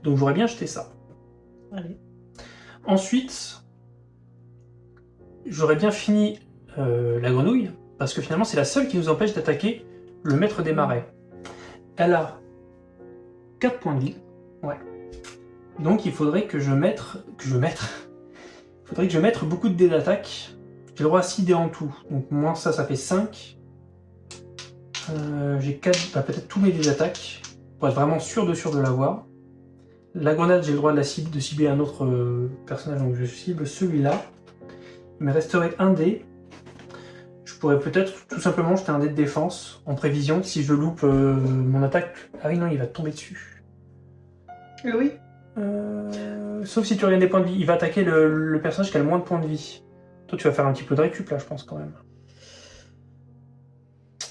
Donc j'aurais bien jeté ça. Allez. Ensuite, j'aurais bien fini euh, la grenouille, parce que finalement c'est la seule qui nous empêche d'attaquer le maître des marais. Elle a 4 points de vie. Donc il faudrait que je mette, que je mette, faudrait que je mette beaucoup de dés d'attaque. J'ai le droit à 6 dés en tout, donc moins ça, ça fait 5. Euh, j'ai quatre, bah, peut-être tous mes dés d'attaque pour être vraiment sûr de sûr de l'avoir. La grenade, j'ai le droit de la cible, de cibler un autre euh, personnage, donc je cible celui-là. Il me resterait un dé. Je pourrais peut-être tout simplement jeter un dé de défense en prévision si je loupe euh, mon attaque. Ah oui, non, il va tomber dessus. Oui. Euh, sauf si tu regardes des points de vie. Il va attaquer le, le personnage qui a le moins de points de vie. Toi, tu vas faire un petit peu de récup là, je pense quand même.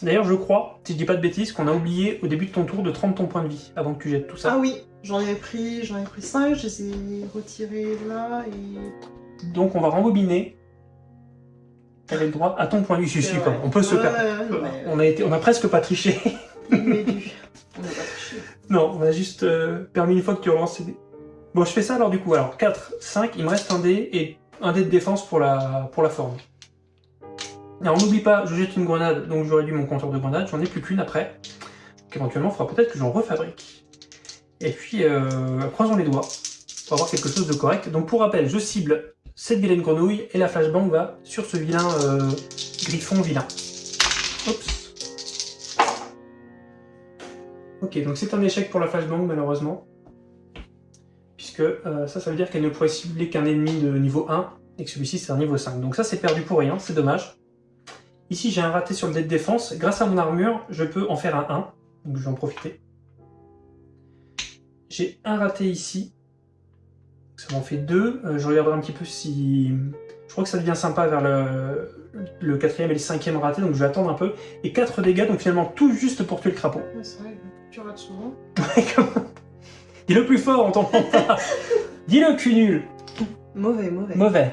D'ailleurs, je crois, si je dis pas de bêtises, qu'on a oublié au début de ton tour de 30 ton point de vie avant que tu jettes tout ça. Ah oui, j'en ai pris, j'en ai pris 5, je les ai retirés là et. Donc, on va rembobiner. T'avais le droit à ton point de vie. Je suis Ouais. On peut se Ouais, perdre. mais, On a, été, on a presque pas triché. On n'a pas touché. non, on a juste euh, permis une fois que tu relances. Bon, je fais ça alors du coup. Alors, 4, 5, il me reste un dé et un dé de défense pour la, pour la forme. Alors, n'oublie pas, je jette une grenade, donc je réduis mon compteur de grenade. J'en ai plus qu'une après. Donc, éventuellement, il faudra peut-être que j'en refabrique. Et puis, euh, croisons les doigts pour avoir quelque chose de correct. Donc, pour rappel, je cible cette vilaine grenouille et la flashbang va sur ce vilain euh, griffon vilain. Oups. Ok, donc c'est un échec pour la flashbang malheureusement. Puisque euh, ça, ça veut dire qu'elle ne pourrait cibler qu'un ennemi de niveau 1 et que celui-ci c'est un niveau 5. Donc ça c'est perdu pour rien, c'est dommage. Ici j'ai un raté sur le dé de défense. Grâce à mon armure, je peux en faire un 1. Donc je vais en profiter. J'ai un raté ici. Ça m'en fait deux. Euh, je regarderai un petit peu si... Je crois que ça devient sympa vers le, le quatrième et le cinquième raté, donc je vais attendre un peu. Et 4 dégâts, donc finalement tout juste pour tuer le crapaud. Ouais, c'est vrai, tu rates souvent. Dis-le plus fort, on t'entend pas. Dis-le cul nul. Mauvais, mauvais. Mauvais.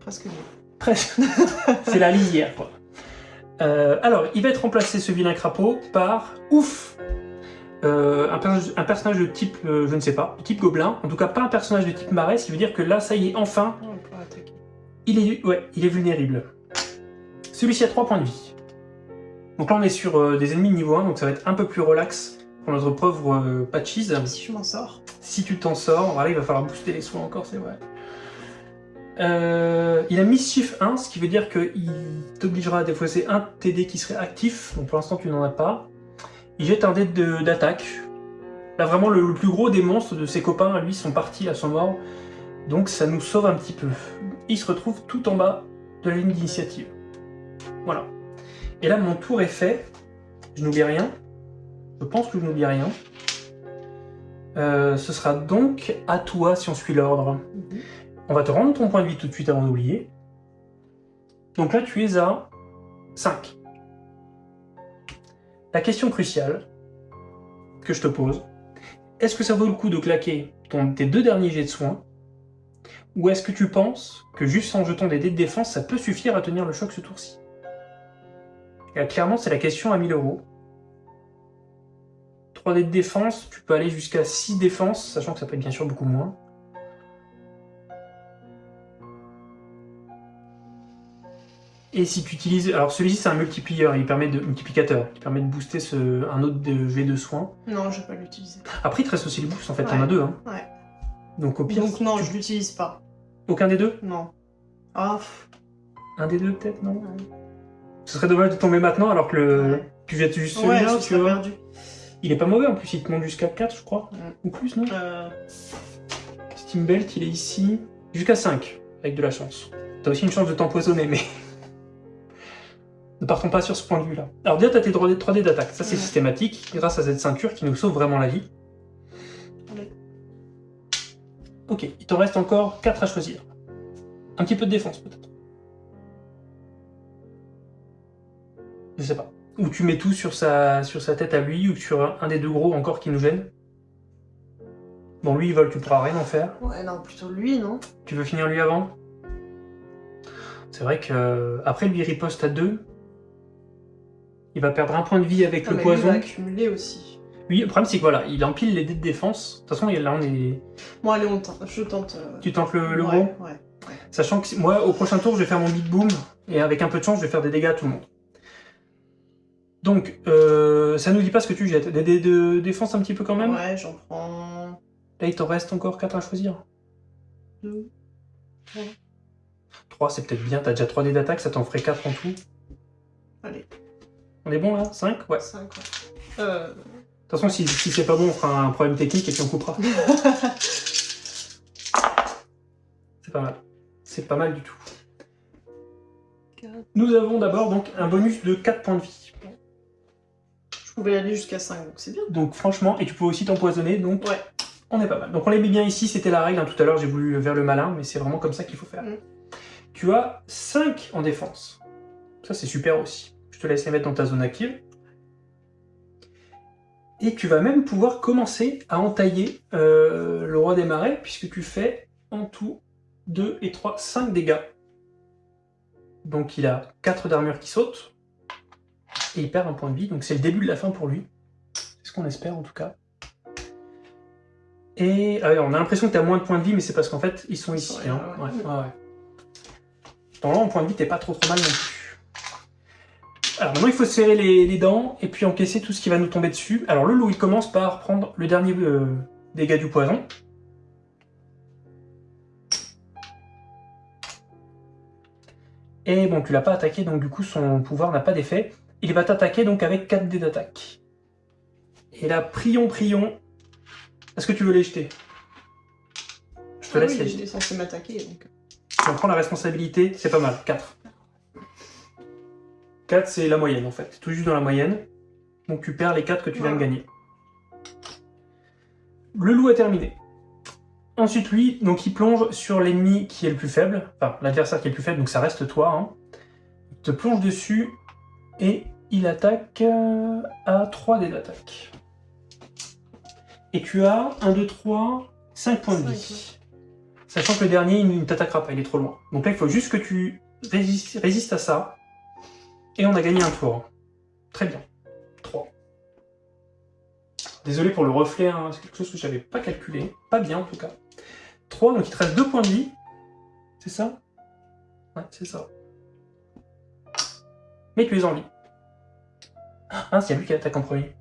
Presque nul. Presque. C'est la lisière, quoi. Euh, alors, il va être remplacé, ce vilain crapaud, par ouf Euh, un, personnage, un personnage de type, euh, je ne sais pas, de type gobelin. En tout cas, pas un personnage de type marais, ce qui veut dire que là, ça y est, enfin, On peut attaquer. il est, ouais, il est vulnérable. Celui-ci a 3 points de vie. Donc là, on est sur des ennemis de niveau 1, donc ça va être un peu plus relax pour notre pauvre euh, Patchies. Si je m'en sors. Si tu t'en sors, voilà, il va falloir booster les soins encore, c'est vrai. Euh, il a Mischief 1, ce qui veut dire qu'il t'obligera à défausser un TD qui serait actif, donc pour l'instant tu n'en as pas. Il jette un dé d'attaque. Là vraiment le, le plus gros des monstres de ses copains, lui, sont partis, là, sont morts. Donc ça nous sauve un petit peu. Il se retrouve tout en bas de la ligne d'initiative. Voilà. Et là mon tour est fait. Je n'oublie rien. Je pense que je n'oublie rien. Euh, ce sera donc à toi si on suit l'ordre. Mhm. On va te rendre ton point de vie tout de suite avant d'oublier. Donc là, tu es à 5. La question cruciale que je te pose, est-ce que ça vaut le coup de claquer ton, tes deux derniers jets de soins? Ou est-ce que tu penses que juste en jetant des dés de défense, ça peut suffire à tenir le choc ce tour-ci? Clairement, c'est la question à 1000 euros. 3 dés de défense, tu peux aller jusqu'à 6 défenses, sachant que ça peut être bien sûr beaucoup moins. Et si tu utilises... Alors celui-ci c'est un multiplier, il permet de... multiplicateur, qui permet de booster ce... un autre de- jet de soins. Non, je vais pas l'utiliser. Après il te reste aussi le boost en fait, t'en Ouais. as deux. Hein. Ouais. Donc au pire, Donc non, tu- je l'utilise pas. aucun des deux? Non. Ah, Un des deux peut-être, non? Ouais. Ce serait dommage de tomber maintenant alors que le... Ouais. tu jettes juste celui-là, tu vois. perdu. Il est pas mauvais en plus, il te monte jusqu'à 4 je crois. Ouais. Ou plus, non Euh, Steam Belt, il est ici. Jusqu'à 5, avec de la chance. T'as aussi une chance de t'empoisonner, mais... ne partons pas sur ce point de vue-là. Alors déjà, t'as tes 3D 3D d'attaque. Ça, c'est Ouais. systématique, grâce à cette ceinture qui nous sauve vraiment la vie. Ok, il t'en reste encore 4 à choisir. Un petit peu de défense, peut-être. Je sais pas. Ou tu mets tout sur sa, sur sa tête à lui, ou sur un, des deux gros encore qui nous gêne. Bon, lui, il vole, tu pourras rien en faire. Ouais, non, plutôt lui, non Tu veux finir lui avant C'est vrai que euh, après lui il riposte à 2. Il va perdre un point de vie avec Ah, le mais lui, il poison. va accumuler aussi. Oui, le problème c'est que voilà, il empile les dés de défense. De toute façon, là on est. Bon, allez, on tente. Je tente. euh, Tu tentes le, le ouais, gros Ouais. Sachant que moi, au prochain tour, je vais faire mon big boom. Et avec un peu de chance, je vais faire des dégâts à tout le monde. Donc, euh, ça nous dit pas ce que tu jettes. Des dés de défense un petit peu quand même? Ouais, j'en prends Là, il t'en reste encore 4 à choisir. deux. 3, c'est peut-être bien. T'as déjà 3 dés d'attaque, ça t'en ferait 4 en tout. Allez. On est bon là? 5 Ouais. 5, ouais. Euh... De toute façon, si, si c'est pas bon, on fera un problème technique et puis on coupera. C'est pas mal. C'est pas mal du tout. Nous avons d'abord donc un bonus de 4 points de vie. Je pouvais aller jusqu'à 5, donc c'est bien. Donc franchement, et tu peux aussi t'empoisonner, donc Ouais. on est pas mal. Donc on les met bien ici, c'était la règle. hein. Tout à l'heure, j'ai voulu vers le malin, mais c'est vraiment comme ça qu'il faut faire. Mm. Tu as 5 en défense. Ça, c'est super aussi. Je te laisse les mettre dans ta zone active. Et tu vas même pouvoir commencer à entailler euh, le roi des marais, puisque tu fais en tout 2 et 3, 5 dégâts. Donc il a 4 d'armure qui sautent, et il perd un point de vie, donc c'est le début de la fin pour lui. C'est ce qu'on espère en tout cas. Et ah ouais, on a l'impression que tu as moins de points de vie, mais c'est parce qu'en fait, ils sont ici. hein. ouais. Dans en point de vie, t'es pas trop trop mal non plus. Alors maintenant, il faut serrer les, les dents et puis encaisser tout ce qui va nous tomber dessus. Alors le loup, il commence par prendre le dernier euh, dégât du poison. Et bon, tu l'as pas attaqué, donc du coup, son pouvoir n'a pas d'effet. Il va t'attaquer donc avec 4 dés d'attaque. Et là, prions, prions. Est-ce que tu veux les jeter? Je te Ah laisse oui, les jeter. est censé m'attaquer, donc... Tu en prends la responsabilité, c'est pas mal, 4. 4, c'est la moyenne en fait, tout juste dans la moyenne. Donc tu perds les 4 que tu viens de gagner. Le loup a terminé. Ensuite, lui, donc il plonge sur l'ennemi qui est le plus faible, enfin l'adversaire qui est le plus faible, donc ça reste toi. hein. Il te plonge dessus et il attaque euh, à 3 dés d'attaque. Et tu as 1, 2, 3, 5 points de vie. Sachant que le dernier, il ne t'attaquera pas, il est trop loin. Donc là, il faut juste que tu résistes, résistes à ça. Et on a gagné un tour. Très bien. 3. Désolé pour le reflet, hein, c'est quelque chose que je n'avais pas calculé. Pas bien en tout cas. 3, donc il te reste 2 points de vie. C'est ça? Ouais, c'est ça. Mais tu es en vie. Ah, c'est lui qui attaque en premier.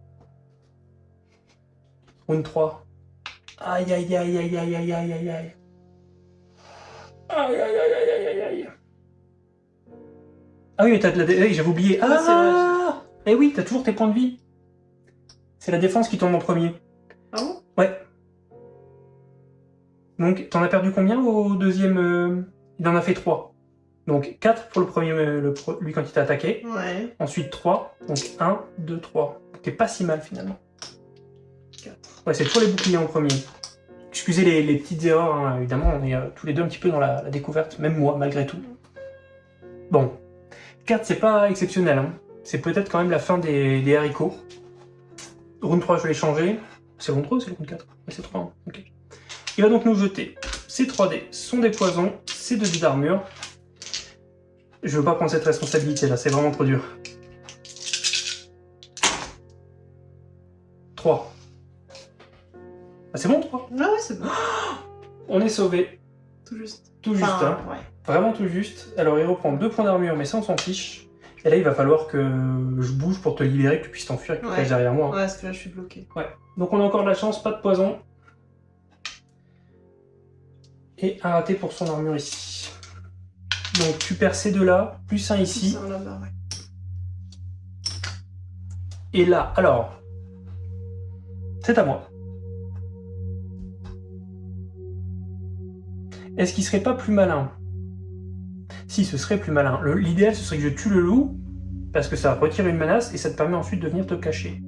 Round 3. Aïe aïe aïe aïe aïe aïe aïe aïe aïe. Aïe aïe aïe aïe aïe aïe aïe. Ah oui, mais t'as de la... dé- j'avais oublié. Ah, c'est Ah Eh oui, t'as toujours tes points de vie. C'est la défense qui tombe en premier. Ah bon Ouais. Donc, t'en as perdu combien au deuxième euh, Il en a fait 3. Donc, 4 pour le premier, le lui quand il t'a attaqué. Ouais, Ensuite 3. Donc 1, 2, 3. T'es pas si mal finalement. 4. Ouais, c'est toujours les boucliers en premier. Excusez les, les petites erreurs, hein, évidemment, on est euh, tous les deux un petit peu dans la, la découverte, même moi, malgré tout. Bon, 4, c'est pas exceptionnel. hein. C'est peut-être quand même la fin des, des haricots. Round 3, je l'ai changé. C'est round 3 ou c'est round 4 Ouais, C'est 3, hein. ok. Il va donc nous jeter ces 3 dés, sont des poisons, ces 2 dés d'armure. Je veux pas prendre cette responsabilité là, c'est vraiment trop dur. 3. Ah, c'est bon 3 Ah ouais, c'est bon. On est sauvé, Tout juste. tout juste, Enfin, hein. ouais. vraiment tout juste. Alors il reprend 2 points d'armure, mais ça on s'en fiche. Et là il va falloir que je bouge pour te libérer, que tu puisses t'enfuir et que tu Ouais. derrière moi. hein. Ouais, parce que là, je suis bloqué. Donc on a encore de la chance, pas de poison. Et un raté pour son armure ici. Donc tu perds ces deux là, plus un ici. Ouais. Et là, alors, c'est à moi. Est-ce qu'il serait pas plus malin? Si, ce serait plus malin. L'idéal, ce serait que je tue le loup, parce que ça retire une menace, et ça te permet ensuite de venir te cacher.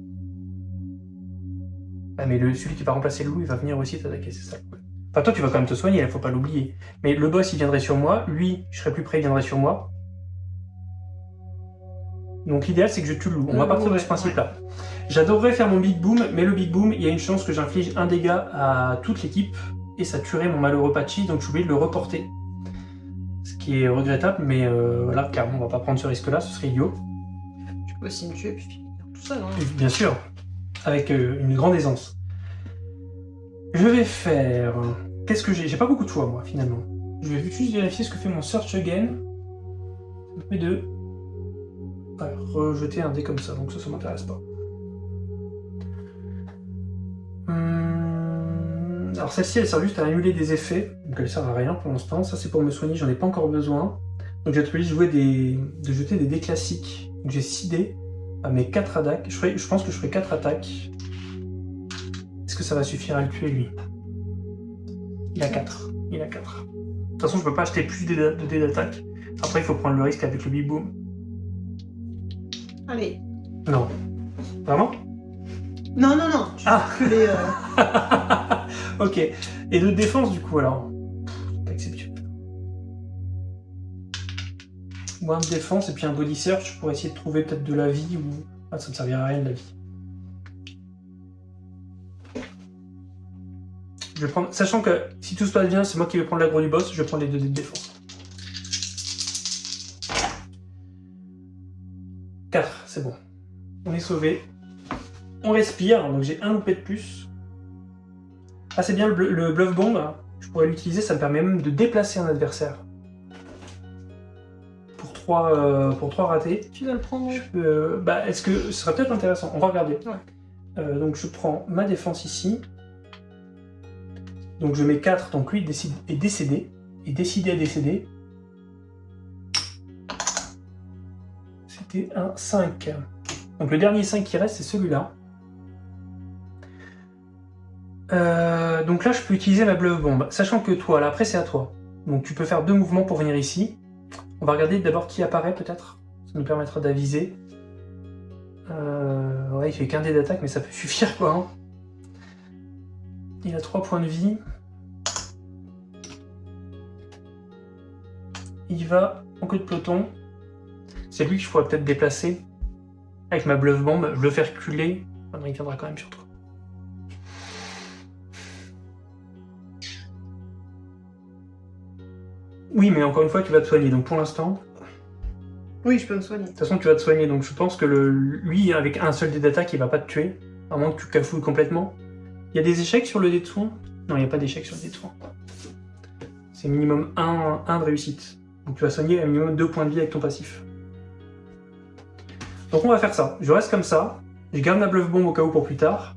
Ah, mais le, celui qui va remplacer le loup, il va venir aussi t'attaquer, c'est ça le problème. Enfin, toi, tu vas quand même te soigner, il faut pas l'oublier. Mais le boss, il viendrait sur moi, lui, je serais plus près, il viendrait sur moi. Donc l'idéal, c'est que je tue le loup. On va partir de ce principe-là. J'adorerais faire mon Big Boom, mais le Big Boom, il y a une chance que j'inflige un dégât à toute l'équipe, et ça tuerait mon malheureux Patchy, donc je suis obligé de le reporter. Ce qui est regrettable, mais euh, voilà, clairement, on va pas prendre ce risque-là, ce serait idiot. Tu peux aussi me tuer et puis finir tout seul. Hein. Bien sûr, avec euh, une grande aisance. Je vais faire... Qu'est-ce que j'ai J'ai pas beaucoup de choix, moi, finalement. Je vais juste vérifier ce que fait mon Search Again. Ça me permet de rejeter un dé comme ça, donc ça, ça m'intéresse pas. Hum, Alors celle-ci, elle sert juste à annuler des effets, donc elle sert à rien pour l'instant. Ça, c'est pour me soigner, j'en ai pas encore besoin. Donc j'ai de, jouer des... de jeter des dés classiques. Donc j'ai 6 dés. à mes 4 attaques. Je, ferai- je pense que je ferai 4 attaques. Est-ce que ça va suffire à le tuer, lui? Il a 4. Il a 4. De toute façon, je peux pas acheter plus de dés d'attaque. Après, il faut prendre le risque avec le Big Boom. Allez. Non. Vraiment? Non, non, non. Je Ah. vais reculer, euh, Ok. Et de défense, du coup, alors? Pff, Pas exceptionnel. Ou un de défense et puis un body search pour essayer de trouver peut-être de la vie ou. Ah, ça ne servira à rien de la vie. Je vais prendre. Sachant que si tout se passe bien, c'est moi qui vais prendre l'aggro du boss, je vais prendre les deux dés de défense. 4, c'est bon. On est sauvé. On respire, donc j'ai un loupé de plus. Ah, c'est bien le, bl- le bluff bomb. hein. Je pourrais l'utiliser, ça me permet même de déplacer un adversaire. Pour 3, pour trois ratés. Tu dois le prendre. Je peux, euh, bah, est-ce que ce serait peut-être intéressant On va regarder. Ouais. Euh, donc je prends ma défense ici. Donc je mets 4, donc lui est décédé. Est décidé à décéder. C'était un 5. Donc le dernier 5 qui reste, c'est celui-là. Euh, donc là, je peux utiliser ma bluff bombe. Sachant que toi, là, après c'est à toi. Donc tu peux faire deux mouvements pour venir ici. On va regarder d'abord qui apparaît peut-être. Ça nous permettra d'aviser. Euh, ouais, il fait qu'un dé d'attaque, mais ça peut suffire quoi. hein. Il a 3 points de vie. Il va en queue de peloton. C'est lui que je pourrais peut-être déplacer. Avec ma bluff bombe, je le fais reculer. Non, il viendra quand même sur toi. Oui, mais encore une fois, tu vas te soigner. Donc pour l'instant, Oui, je peux me soigner. de toute façon, tu vas te soigner, donc je pense que le, lui, avec un seul dé d'attaque, il va pas te tuer. À moins que tu cafouilles complètement. Il y a des échecs sur le dé de soin Non, il n'y a pas d'échecs sur le dé de soin. C'est minimum 1, de réussite. Donc tu vas soigner à minimum 2 points de vie avec ton passif. Donc on va faire ça. Je reste comme ça. Je garde ma bluff bombe au cas où pour plus tard.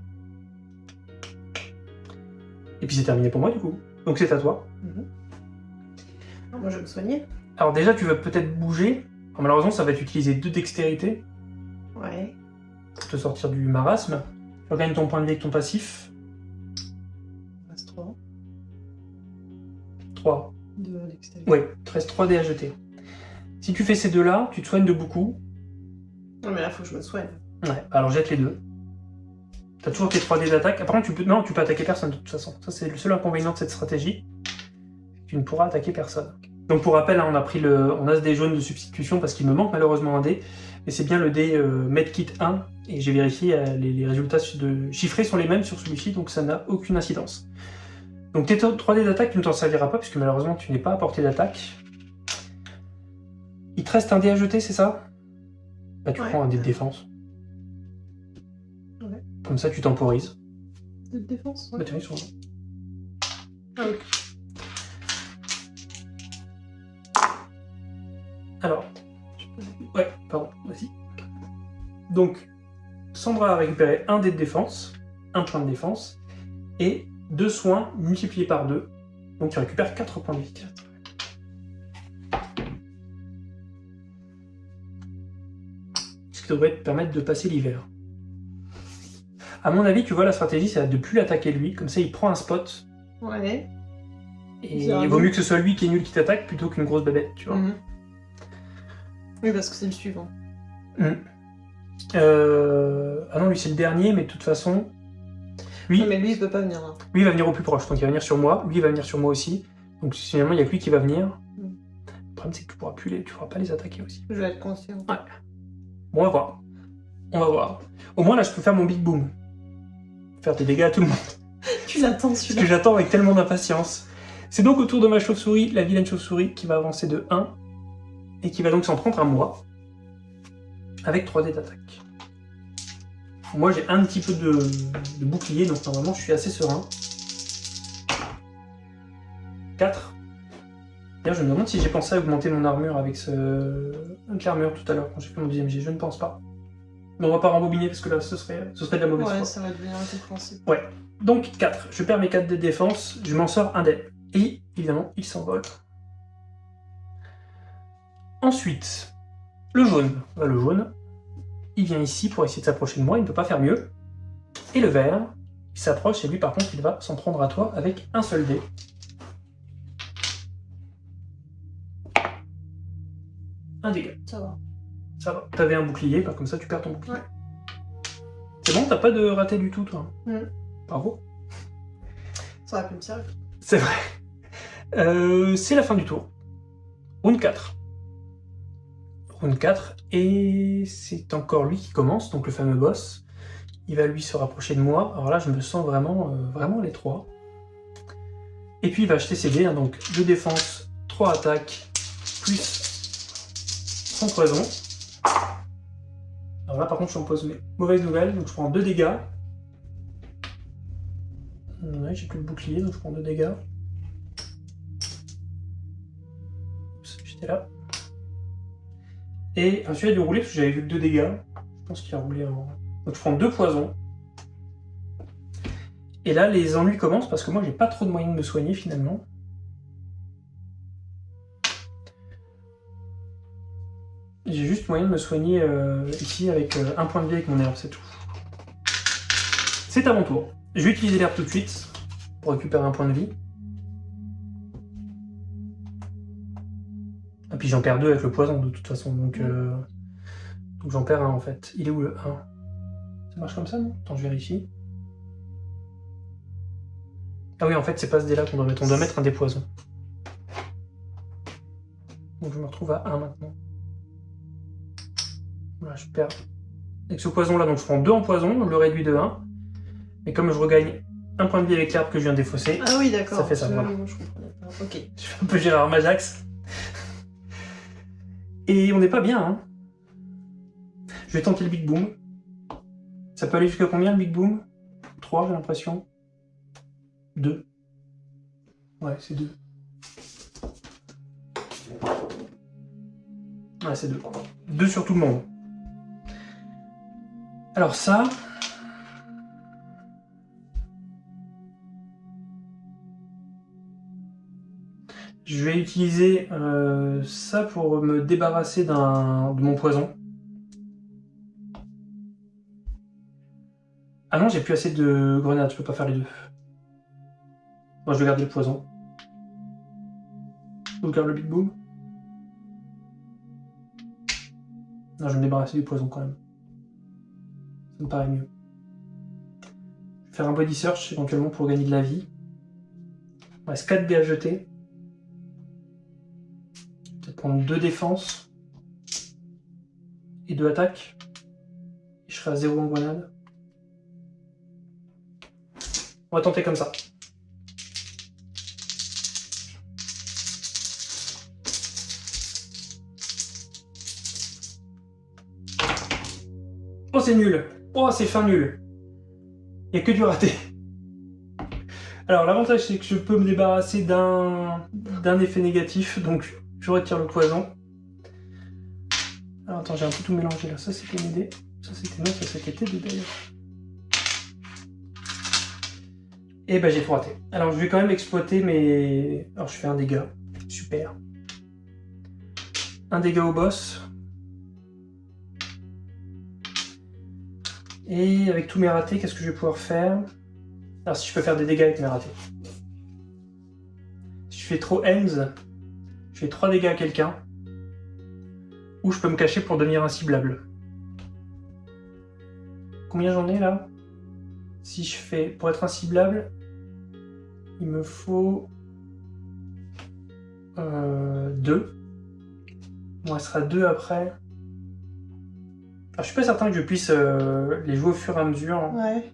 Et puis c'est terminé pour moi du coup. Donc c'est à toi. Ah, moi, je vais me soigner. Alors déjà, tu vas peut-être bouger. Alors, malheureusement, ça va t'utiliser deux dextérité. Ouais. pour te sortir du marasme. Tu regagnes ton point de vie avec ton passif. 3. De l'extérieur. Ouais, il te reste 3 dés à jeter. Si tu fais ces deux-là, tu te soignes de beaucoup. Non, mais là, faut que je me soigne. Ouais, alors jette les deux. T'as toujours tes 3 dés d'attaque. Par contre, tu peux... Non, tu peux attaquer personne de toute façon. Ça, c'est le seul inconvénient de cette stratégie. Tu ne pourras attaquer personne. Donc pour rappel, hein, on a pris le... On a ce dé jaune de substitution parce qu'il me manque malheureusement un dé. Et c'est bien le dé euh, Medkit 1. Et j'ai vérifié, euh, les, les résultats de... chiffrés sont les mêmes sur celui-ci, donc ça n'a aucune incidence. Donc tes 3 dés d'attaque, tu ne t'en serviras pas, puisque malheureusement tu n'es pas à portée d'attaque. Il te reste un dé à jeter, c'est ça? Bah tu Ouais. prends un dé de défense. Ouais. Comme ça tu temporises. De défense Bah tiens, ils sont là. Ah, ok. Alors, ouais, pardon, vas-y. Donc, Sandra a récupéré un dé de défense, un point de défense, et deux soins multipliés par deux. Donc tu récupères 4 points de vie. Ce qui devrait te permettre de passer l'hiver. À mon avis, tu vois, la stratégie, c'est de plus l'attaquer lui, comme ça il prend un spot, Ouais. et il vaut mieux que ce soit lui qui est nul qui t'attaque plutôt qu'une grosse babette, tu vois. Mhm. Oui, parce que c'est le suivant. Mm. Euh, Ah non, lui c'est le dernier, mais de toute façon, lui, Non, mais lui, il peut pas venir là. lui il va venir au plus proche, donc il va venir sur moi, lui il va venir sur moi aussi. Donc finalement, il n'y a que lui qui va venir. Mm. Le problème, c'est que tu pourras plus les, tu pourras pas les attaquer aussi. Je vais être conscient. Bon, on va voir. On va voir. Au moins là, je peux faire mon big boom. Faire des dégâts à tout le monde. Tu l'attends, Ce que celui-là. j'attends avec tellement d'impatience. C'est donc au tour de ma chauve-souris, la vilaine chauve-souris, qui va avancer de 1 et qui va donc s'en prendre à moi avec 3 dés d'attaque. Moi j'ai un petit peu de, de bouclier, donc normalement je suis assez serein. 4. D'ailleurs je me demande si j'ai pensé à augmenter mon armure avec ce... l'armure tout à l'heure quand j'ai fait mon deuxième jet, je ne pense pas. Mais on va pas rembobiner parce que là ce serait, ce serait de la mauvaise Ouais, foi. ça va devenir incompréhensible. Donc 4, je perds mes 4 dés de défense, je m'en sors un dé. Et évidemment, il s'envole. Ensuite, le jaune. Bah, le jaune, il vient ici pour essayer de s'approcher de moi, il ne peut pas faire mieux. Et le vert, il s'approche et lui par contre il va s'en prendre à toi avec un seul dé. Un dégât. Ça va. Ça va. T'avais un bouclier, bah, comme ça tu perds ton bouclier. Ouais. C'est bon, t'as pas de raté du tout toi. Mm. Bravo. Ça aurait pu me servir. C'est vrai. Euh, c'est la fin du tour. Round 4. Round 4, et c'est encore lui qui commence, donc le fameux boss. Il va lui se rapprocher de moi. Alors là, je me sens vraiment, euh, vraiment les trois. Et puis il va acheter ses dés, hein, donc 2 défense, 3 attaques, plus son poison. Alors là, par contre, je suis mais mauvaise nouvelle, donc je prends 2 dégâts. Ouais, j'ai plus de bouclier, donc je prends 2 dégâts. J'étais là. Et enfin, celui-là a dû rouler parce que j'avais vu que 2 dégâts. Je pense qu'il a roulé en. Donc je prends 2 poisons. Et là, les ennuis commencent parce que moi, j'ai pas trop de moyens de me soigner finalement. J'ai juste moyen de me soigner euh, ici avec euh, un point de vie avec mon herbe, c'est tout. C'est à mon tour. Je vais utiliser l'herbe tout de suite pour récupérer un point de vie. Et puis j'en perds deux avec le poison de toute façon, donc, euh, donc j'en perds un en fait. Il est où le 1 Ça marche comme ça non? Attends, je vérifie. Ah oui, en fait, c'est pas ce dé là qu'on doit mettre, on doit mettre un dé poison. Donc je me retrouve à 1 maintenant. Voilà, je perds. Avec ce poison là, donc je prends 2 en poison, le réduit de 1. Mais comme je regagne un point de vie avec l'herbe que je viens de défausser, Ah oui, d'accord. Ça fait ça, Je- voilà. Je. Ok. je suis un peu Gérard Majax. Et on n'est pas bien, hein. Je vais tenter le Big Boom. Ça peut aller jusqu'à combien le Big Boom? 3, j'ai l'impression. 2. Ouais, c'est 2. Ouais, c'est 2. 2 sur tout le monde. Alors ça... Je vais utiliser euh, ça pour me débarrasser de mon poison. Ah non, j'ai plus assez de grenades, je peux pas faire les deux. Moi, je vais garder le poison. Je garde le Big Boom. Non, je vais me débarrasser du poison quand même. Ça me paraît mieux. Je vais faire un body search éventuellement pour gagner de la vie. Il reste 4 dés à jeter. Prendre 2 défenses et 2 attaques. Et je serai à 0 en grenade. On va tenter comme ça. Oh, c'est nul. Oh, c'est fin nul. Il n'y a que du raté. Alors, l'avantage, c'est que je peux me débarrasser d'un d'un effet négatif, donc retire le poison. Alors, attends, j'ai un peu tout mélangé là. Ça, c'était une idée. Ça, c'était non, ça, c'était deux d'ailleurs. Et ben, j'ai tout raté. Alors, je vais quand même exploiter mes... Alors, je fais un dégât. Super. Un dégât au boss. Et avec tous mes ratés, qu'est-ce que je vais pouvoir faire? Alors si je peux faire des dégâts avec mes ratés. Si je fais trop ends, je fais 3 dégâts à quelqu'un. Ou je peux me cacher pour devenir inciblable. Combien j'en ai là? Si je fais... Pour être inciblable, il me faut... 2. Il me restera 2 après. Alors, je suis pas certain que je puisse euh, les jouer au fur et à mesure. hein. Ouais.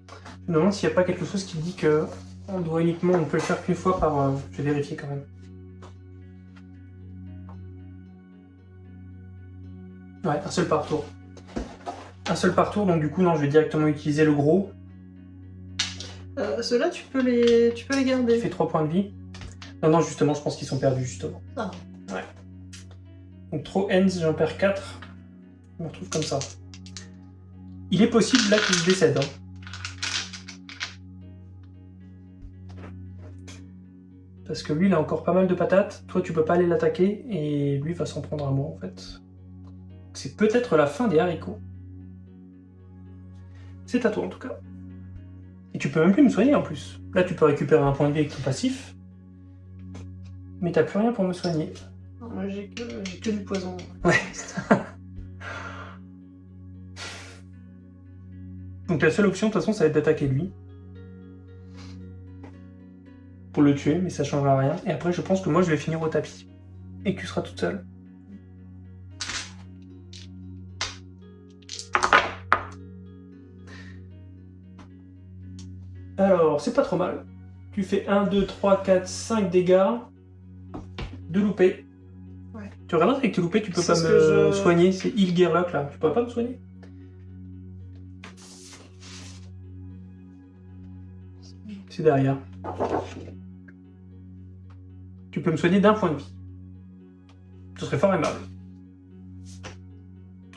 Je me demande s'il n'y a pas quelque chose qui dit que on doit uniquement, on peut le faire qu'une fois par. euh, je vais vérifier quand même. Ouais, un seul par tour. Un seul par tour, donc du coup non, je vais directement utiliser le gros. Euh, Ceux-là, tu peux les, tu peux les garder. fait 3 points de vie. Non, non, justement, je pense qu'ils sont perdus justement. Ah. Ouais. Donc trop ends, j'en perds 4. Je me retrouve comme ça. Il est possible là qu'il décède. hein. Parce que lui, il a encore pas mal de patates. Toi, tu peux pas aller l'attaquer. Et lui va s'en prendre à moi, en fait. C'est peut-être la fin des haricots. C'est à toi en tout cas. Et tu peux même plus me soigner en plus. Là, tu peux récupérer un point de vie avec ton passif. Mais t'as plus rien pour me soigner. Non, Moi, j'ai que, que du poison. Ouais. Donc la seule option, de toute façon, ça va être d'attaquer lui. Pour le tuer, mais ça changera rien. Et après, je pense que moi, je vais finir au tapis. Et que tu seras toute seule. Alors, c'est pas trop mal. Tu fais 1, 2, 3, 4, 5 dégâts. De loupé. Ouais. Tu regardes avec tes loupés, tu peux pas me je- soigner. C'est Heal Gearlock là. Tu peux pas me soigner C'est derrière. Tu peux me soigner d'un point de vie. Ce serait fort aimable.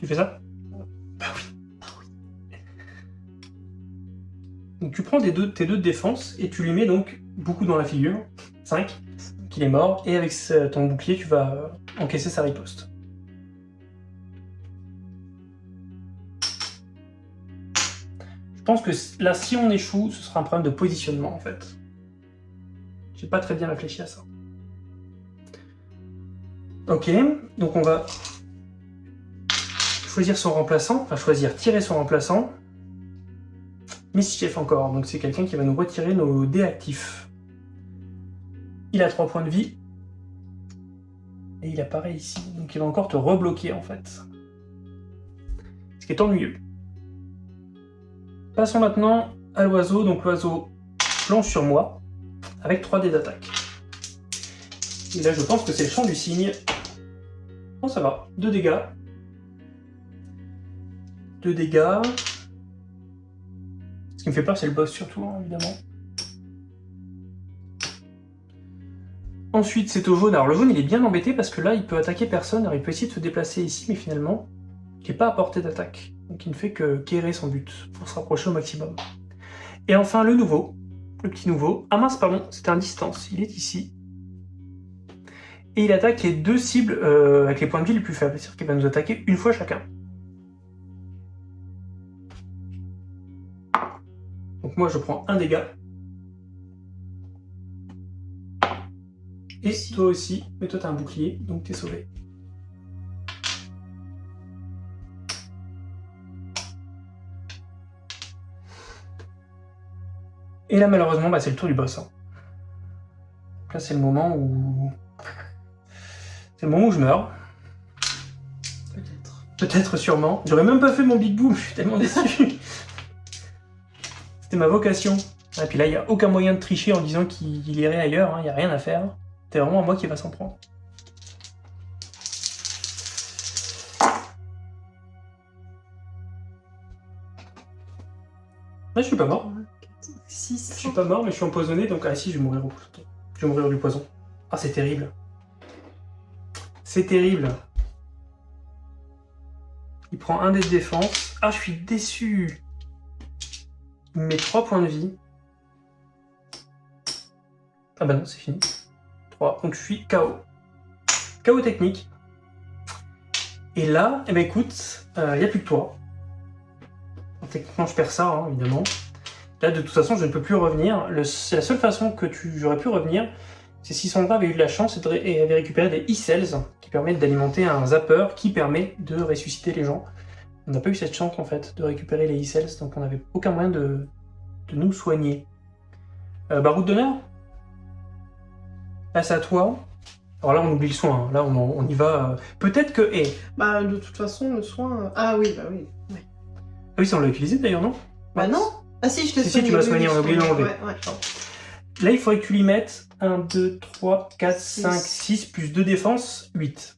Tu fais ça? Donc tu prends tes deux, tes deux de défense et tu lui mets donc beaucoup dans la figure. 5. Qu'il est mort. Et avec ton bouclier, tu vas euh, encaisser sa riposte. Je pense que là, si on échoue, ce sera un problème de positionnement en fait. J'ai pas très bien réfléchi à ça. Ok, donc on va choisir son remplaçant, enfin choisir, tirer son remplaçant. Mischief encore, donc c'est quelqu'un qui va nous retirer nos dés actifs. Il a 3 points de vie. Et il apparaît ici, donc il va encore te rebloquer en fait. Ce qui est ennuyeux. Passons maintenant à l'oiseau, donc l'oiseau plonge sur moi, avec 3 dés d'attaque. Et là je pense que c'est le champ du cygne. Bon ça va, 2 dégâts. 2 dégâts. Qui me fait peur c'est le boss surtout, hein, évidemment. Ensuite c'est au jaune. Alors le jaune il est bien embêté parce que là il peut attaquer personne, alors il peut essayer de se déplacer ici, mais finalement il n'est pas à portée d'attaque. Donc il ne fait que quérer son but pour se rapprocher au maximum. Et enfin le nouveau, le petit nouveau. Ah mince pardon, c'était un distance, il est ici. Et il attaque les deux cibles euh, avec les points de vie les plus faibles, c'est-à-dire qu'il va nous attaquer une fois chacun. Donc moi je prends un dégât. Et toi aussi, mais toi t'as un bouclier, donc t'es sauvé. Et là malheureusement bah, c'est le tour du boss. hein. Là c'est le moment où... C'est le moment où je meurs. Peut-être. Peut-être, sûrement. J'aurais même pas fait mon big boom, je suis tellement déçu. C'était ma vocation. Et puis là, il n'y a aucun moyen de tricher en disant qu'il irait ailleurs, il n'y a rien à faire. C'est vraiment à moi qui va s'en prendre. Là, je suis pas mort. 6. Je suis pas mort, mais je suis empoisonné, donc ah si, je vais mourir au Je vais mourir du poison. Ah, c'est terrible. C'est terrible. Il prend un dé de défense. Ah, je suis déçu. Il me met 3 points de vie. Ah bah non, c'est fini. 3. Donc je suis KO. KO technique. Et là, eh ben écoute, il n'y a plus que toi. Techniquement, je perds ça, hein, évidemment. Là, de toute façon, je ne peux plus revenir. La seule façon que j'aurais pu revenir, c'est si Sandra avait eu de la chance et avait récupéré des e-cells qui permettent d'alimenter un zapper qui permet de ressusciter les gens. On n'a pas eu cette chance en fait de récupérer les e-cells, donc on n'avait aucun moyen de, de nous soigner. Euh, bah, route d'honneur? Passe à toi. Alors là, on oublie le soin. hein. Là, on, on y va. euh, Peut-être que. eh, Bah, de toute façon, le soin. euh, Ah oui, bah oui. ouais. Ah oui, ça on l'a utilisé d'ailleurs, non? Bah non Ah si, je t'ai Si, si, soigné. tu m'as oui, soigné, oui, on a oublié de je- l'enlever. Ouais, ouais. Là, il faudrait que tu lui mettes 1, 2, 3, 4, Six. 5, 6, plus 2 défense, 8.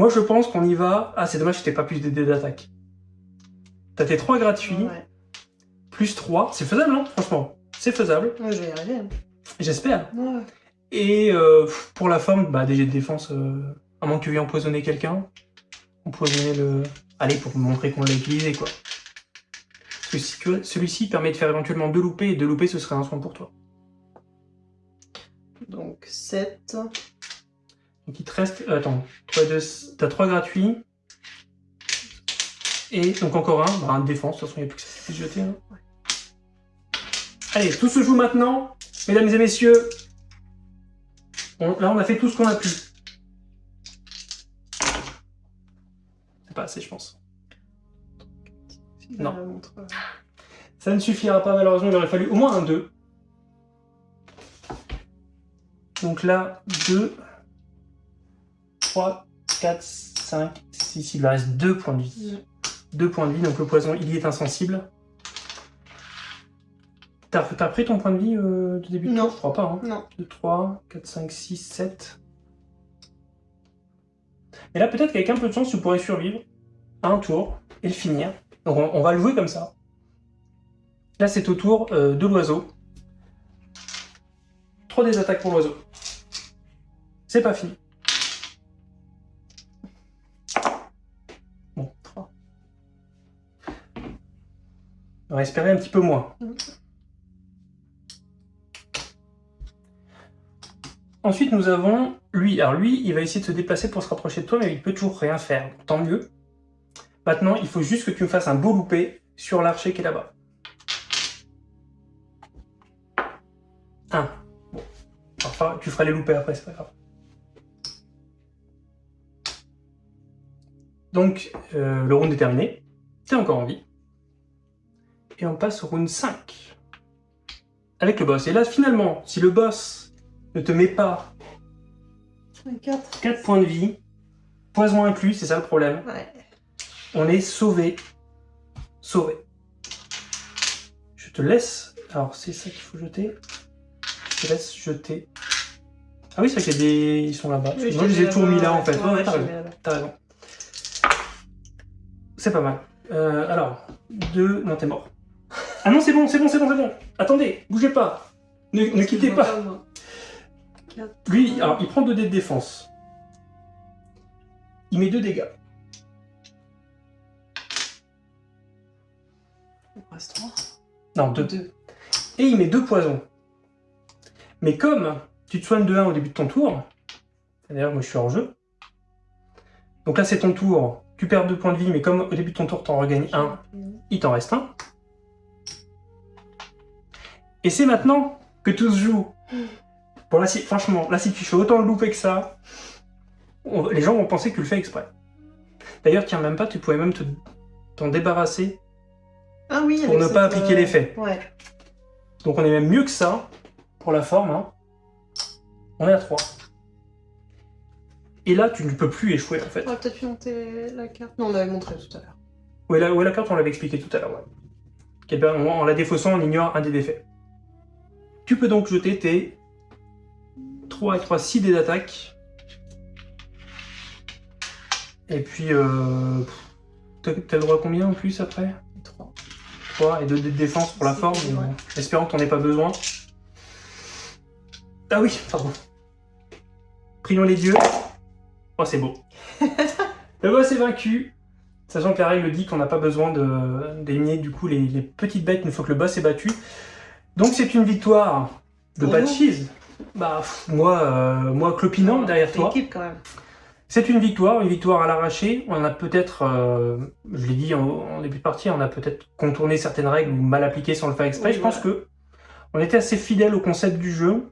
Moi, je pense qu'on y va... Ah, c'est dommage que t'aies pas plus de dés d'attaque. T'as tes 3 gratuits, Ouais, plus 3. C'est faisable, hein, franchement. C'est faisable, ouais je vais y arriver. hein. j'espère. Ouais. Et euh, pour la forme, bah, des jets de défense, euh, à moins que tu veuilles empoisonner quelqu'un. Empoisonner le... Allez, pour montrer qu'on l'a utilisé, quoi. Parce que si tu- celui-ci permet de faire éventuellement deux loupés, et deux loupés, ce serait un soin pour toi. Donc 7. Donc il te reste. euh, attends, t'as 3 gratuits. Et donc encore un, bah, un défense, de toute façon il n'y a plus que ça. jeter. hein. Allez, tout se joue maintenant, mesdames et messieurs. Là, on a fait tout ce qu'on a pu. C'est pas assez, je pense. Non. Ça ne suffira pas, malheureusement, il aurait fallu au moins un 2. Donc là, 2, 3, 4, 5, 6, il lui reste 2 points de vie. 2 points de vie, donc le poison, il y est insensible. T'as pris ton point de vie euh, de début de Non. tour Je crois pas. Hein. Non. 2, 3, 4, 5, 6, 7. Et là, peut-être qu'avec un peu de chance, tu pourrais survivre à un tour et le finir. Donc on, on va le jouer comme ça. Là, c'est au tour euh, de l'oiseau. 3 des attaques pour l'oiseau. C'est pas fini. Espérer un petit peu moins. Ensuite, nous avons lui. Alors lui, il va essayer de se déplacer pour se rapprocher de toi, mais il peut toujours rien faire. Tant mieux. Maintenant, il faut juste que tu me fasses un beau loupé sur l'archer qui est là-bas. Un. Bon. Enfin, tu feras les loupés après, c'est pas grave. Donc, euh, le round est terminé. T'es encore en vie. Et on passe au round 5. Avec le boss. Et là, finalement, si le boss ne te met pas un 4. 4 points de vie, poison inclus, c'est ça le problème, Ouais. on est sauvé. Sauvé. Je te laisse. Alors, c'est ça qu'il faut jeter. Je te laisse jeter. Ah oui, c'est vrai qu'il y a des. Ils sont là-bas. Oui, Moi, je les ai mis là en fait. Ouais, t'as raison. C'est pas mal. Euh, alors, deux. Non, t'es mort. Ah non, c'est bon, c'est bon, c'est bon, c'est bon. Attendez, bougez pas. Ne, ne quittez pas. Lui, alors, il prend 2 dés de défense. Il met 2 dégâts. Il reste 3. Non, 2. 2. Et il met 2 poisons. Mais comme tu te soignes de 1 au début de ton tour, d'ailleurs, moi je suis hors jeu. Donc là, c'est ton tour. Tu perds 2 points de vie, mais comme au début de ton tour, t'en regagnes 1, il t'en reste un. Et c'est maintenant que tout se joue. Bon, là, si, franchement, là, si tu fais autant de louper que ça, on- les gens vont penser que tu le fais exprès. D'ailleurs, tiens, même pas, tu pouvais même te- t'en débarrasser. Ah oui, Pour ne cette, pas appliquer euh, l'effet. Ouais. Donc on est même mieux que ça, pour la forme. hein. On est à 3. Et là, tu ne peux plus échouer, en fait. On aurait peut-être pu monter la carte. Non, on avait montré tout à l'heure. Ouais, la, ouais, la carte, on l'avait expliqué tout à l'heure. Ouais. Ben, en, en la défaussant, on ignore un des défaits. Tu peux donc jeter tes 3 et 3, 6 dés d'attaque. Et puis, euh, t'as le droit à combien en plus après? 3. 3 et 2 dés de défense pour la forme, bon, espérant que t'en aies pas besoin. Ah oui, pardon. Prions les dieux. Oh, c'est beau. Le boss est vaincu, sachant que la règle dit qu'on n'a pas besoin de- d'éliminer du coup les, les petites bêtes une fois que le boss est battu. Donc c'est une victoire de. Cheese. Bah, pff, moi, euh, moi clopinant derrière toi. C'est une victoire, une victoire à l'arraché. On a peut-être, euh, je l'ai dit en, en début de partie, on a peut-être contourné certaines règles ou mal appliqué sans le faire exprès. Oui, je pense que on était assez fidèle au concept du jeu.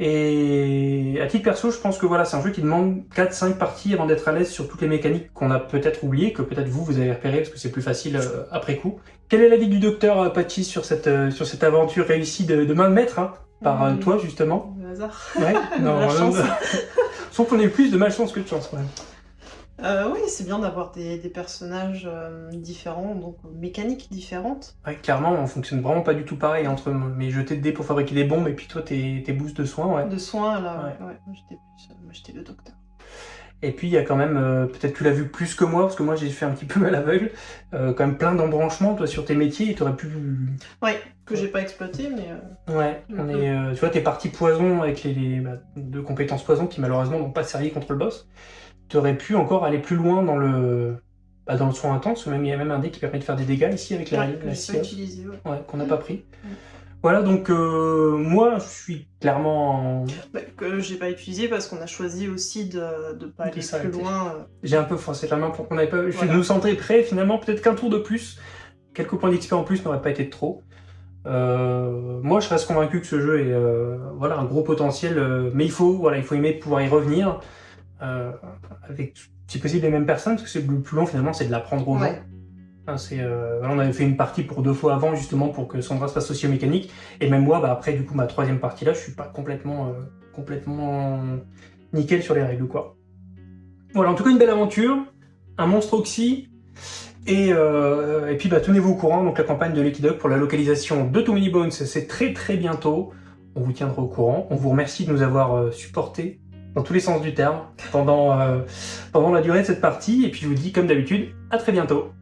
Et à titre perso, je pense que voilà, c'est un jeu qui demande 4-5 parties avant d'être à l'aise sur toutes les mécaniques qu'on a peut-être oubliées, que peut-être vous, vous avez repéré parce que c'est plus facile euh, après coup. Quel est l'avis du docteur euh, Patchy sur cette, euh, sur cette aventure réussie de, de main de maître, hein, par toi justement? Le hasard. Ouais, non, La chance. Sauf qu'on a eu plus de malchance que de chance quand même. Euh, oui, c'est bien d'avoir des, des personnages euh, différents, donc euh, mécaniques différentes. Ouais, clairement, on fonctionne vraiment pas du tout pareil entre mes jetés de dés pour fabriquer des bombes et puis toi tes, tes boosts de soins, ouais. De soins, là, Ouais. ouais. j'étais plus, euh, j'étais le docteur. Et puis il y a quand même, euh, peut-être tu l'as vu plus que moi, parce que moi j'ai fait un petit peu mal aveugle, euh, quand même plein d'embranchements toi sur tes métiers et t'aurais pu... Ouais, que j'ai pas exploité, mais euh, Ouais, on est, euh, tu vois, t'es parti poison avec les, les bah, deux compétences poison qui malheureusement n'ont pas servi contre le boss. T'aurais pu encore aller plus loin dans le, bah, dans le soin intense, même il y a même un dé qui permet de faire des dégâts ici avec la, la scie. Ouais. Ouais, qu'on n'a pas pris. Voilà, donc euh, moi je suis clairement... en- Bah, que j'ai pas utilisé parce qu'on a choisi aussi de, de pas aller plus loin. euh. J'ai un peu forcé la main pour qu'on n'avait pas. Je Voilà. nous sentais prêts, finalement, peut-être qu'un tour de plus. quelques points d'XP en plus n'auraient pas été de trop. Euh, moi, je reste convaincu que ce jeu est euh, voilà, un gros potentiel, mais il faut, voilà, il faut aimer pouvoir y revenir avec, si possible, les mêmes personnes, parce que c'est le plus long finalement, c'est de l'apprendre aux gens. Ouais. Hein, euh, on avait fait une partie pour deux fois avant, justement, pour que Sandra se fasse mécaniques, et même moi, bah, après, du coup, ma troisième partie là, je suis pas complètement, euh, complètement nickel sur les règles, quoi. Voilà, en tout cas, une belle aventure, un monstre oxy, et, euh, et puis bah, tenez-vous au courant, donc la campagne de Lucky Duck pour la localisation de Too Many Bones, c'est très très bientôt. On vous tiendra au courant. On vous remercie de nous avoir supportés dans tous les sens du terme pendant, euh, pendant la durée de cette partie. Et puis je vous dis comme d'habitude, à très bientôt.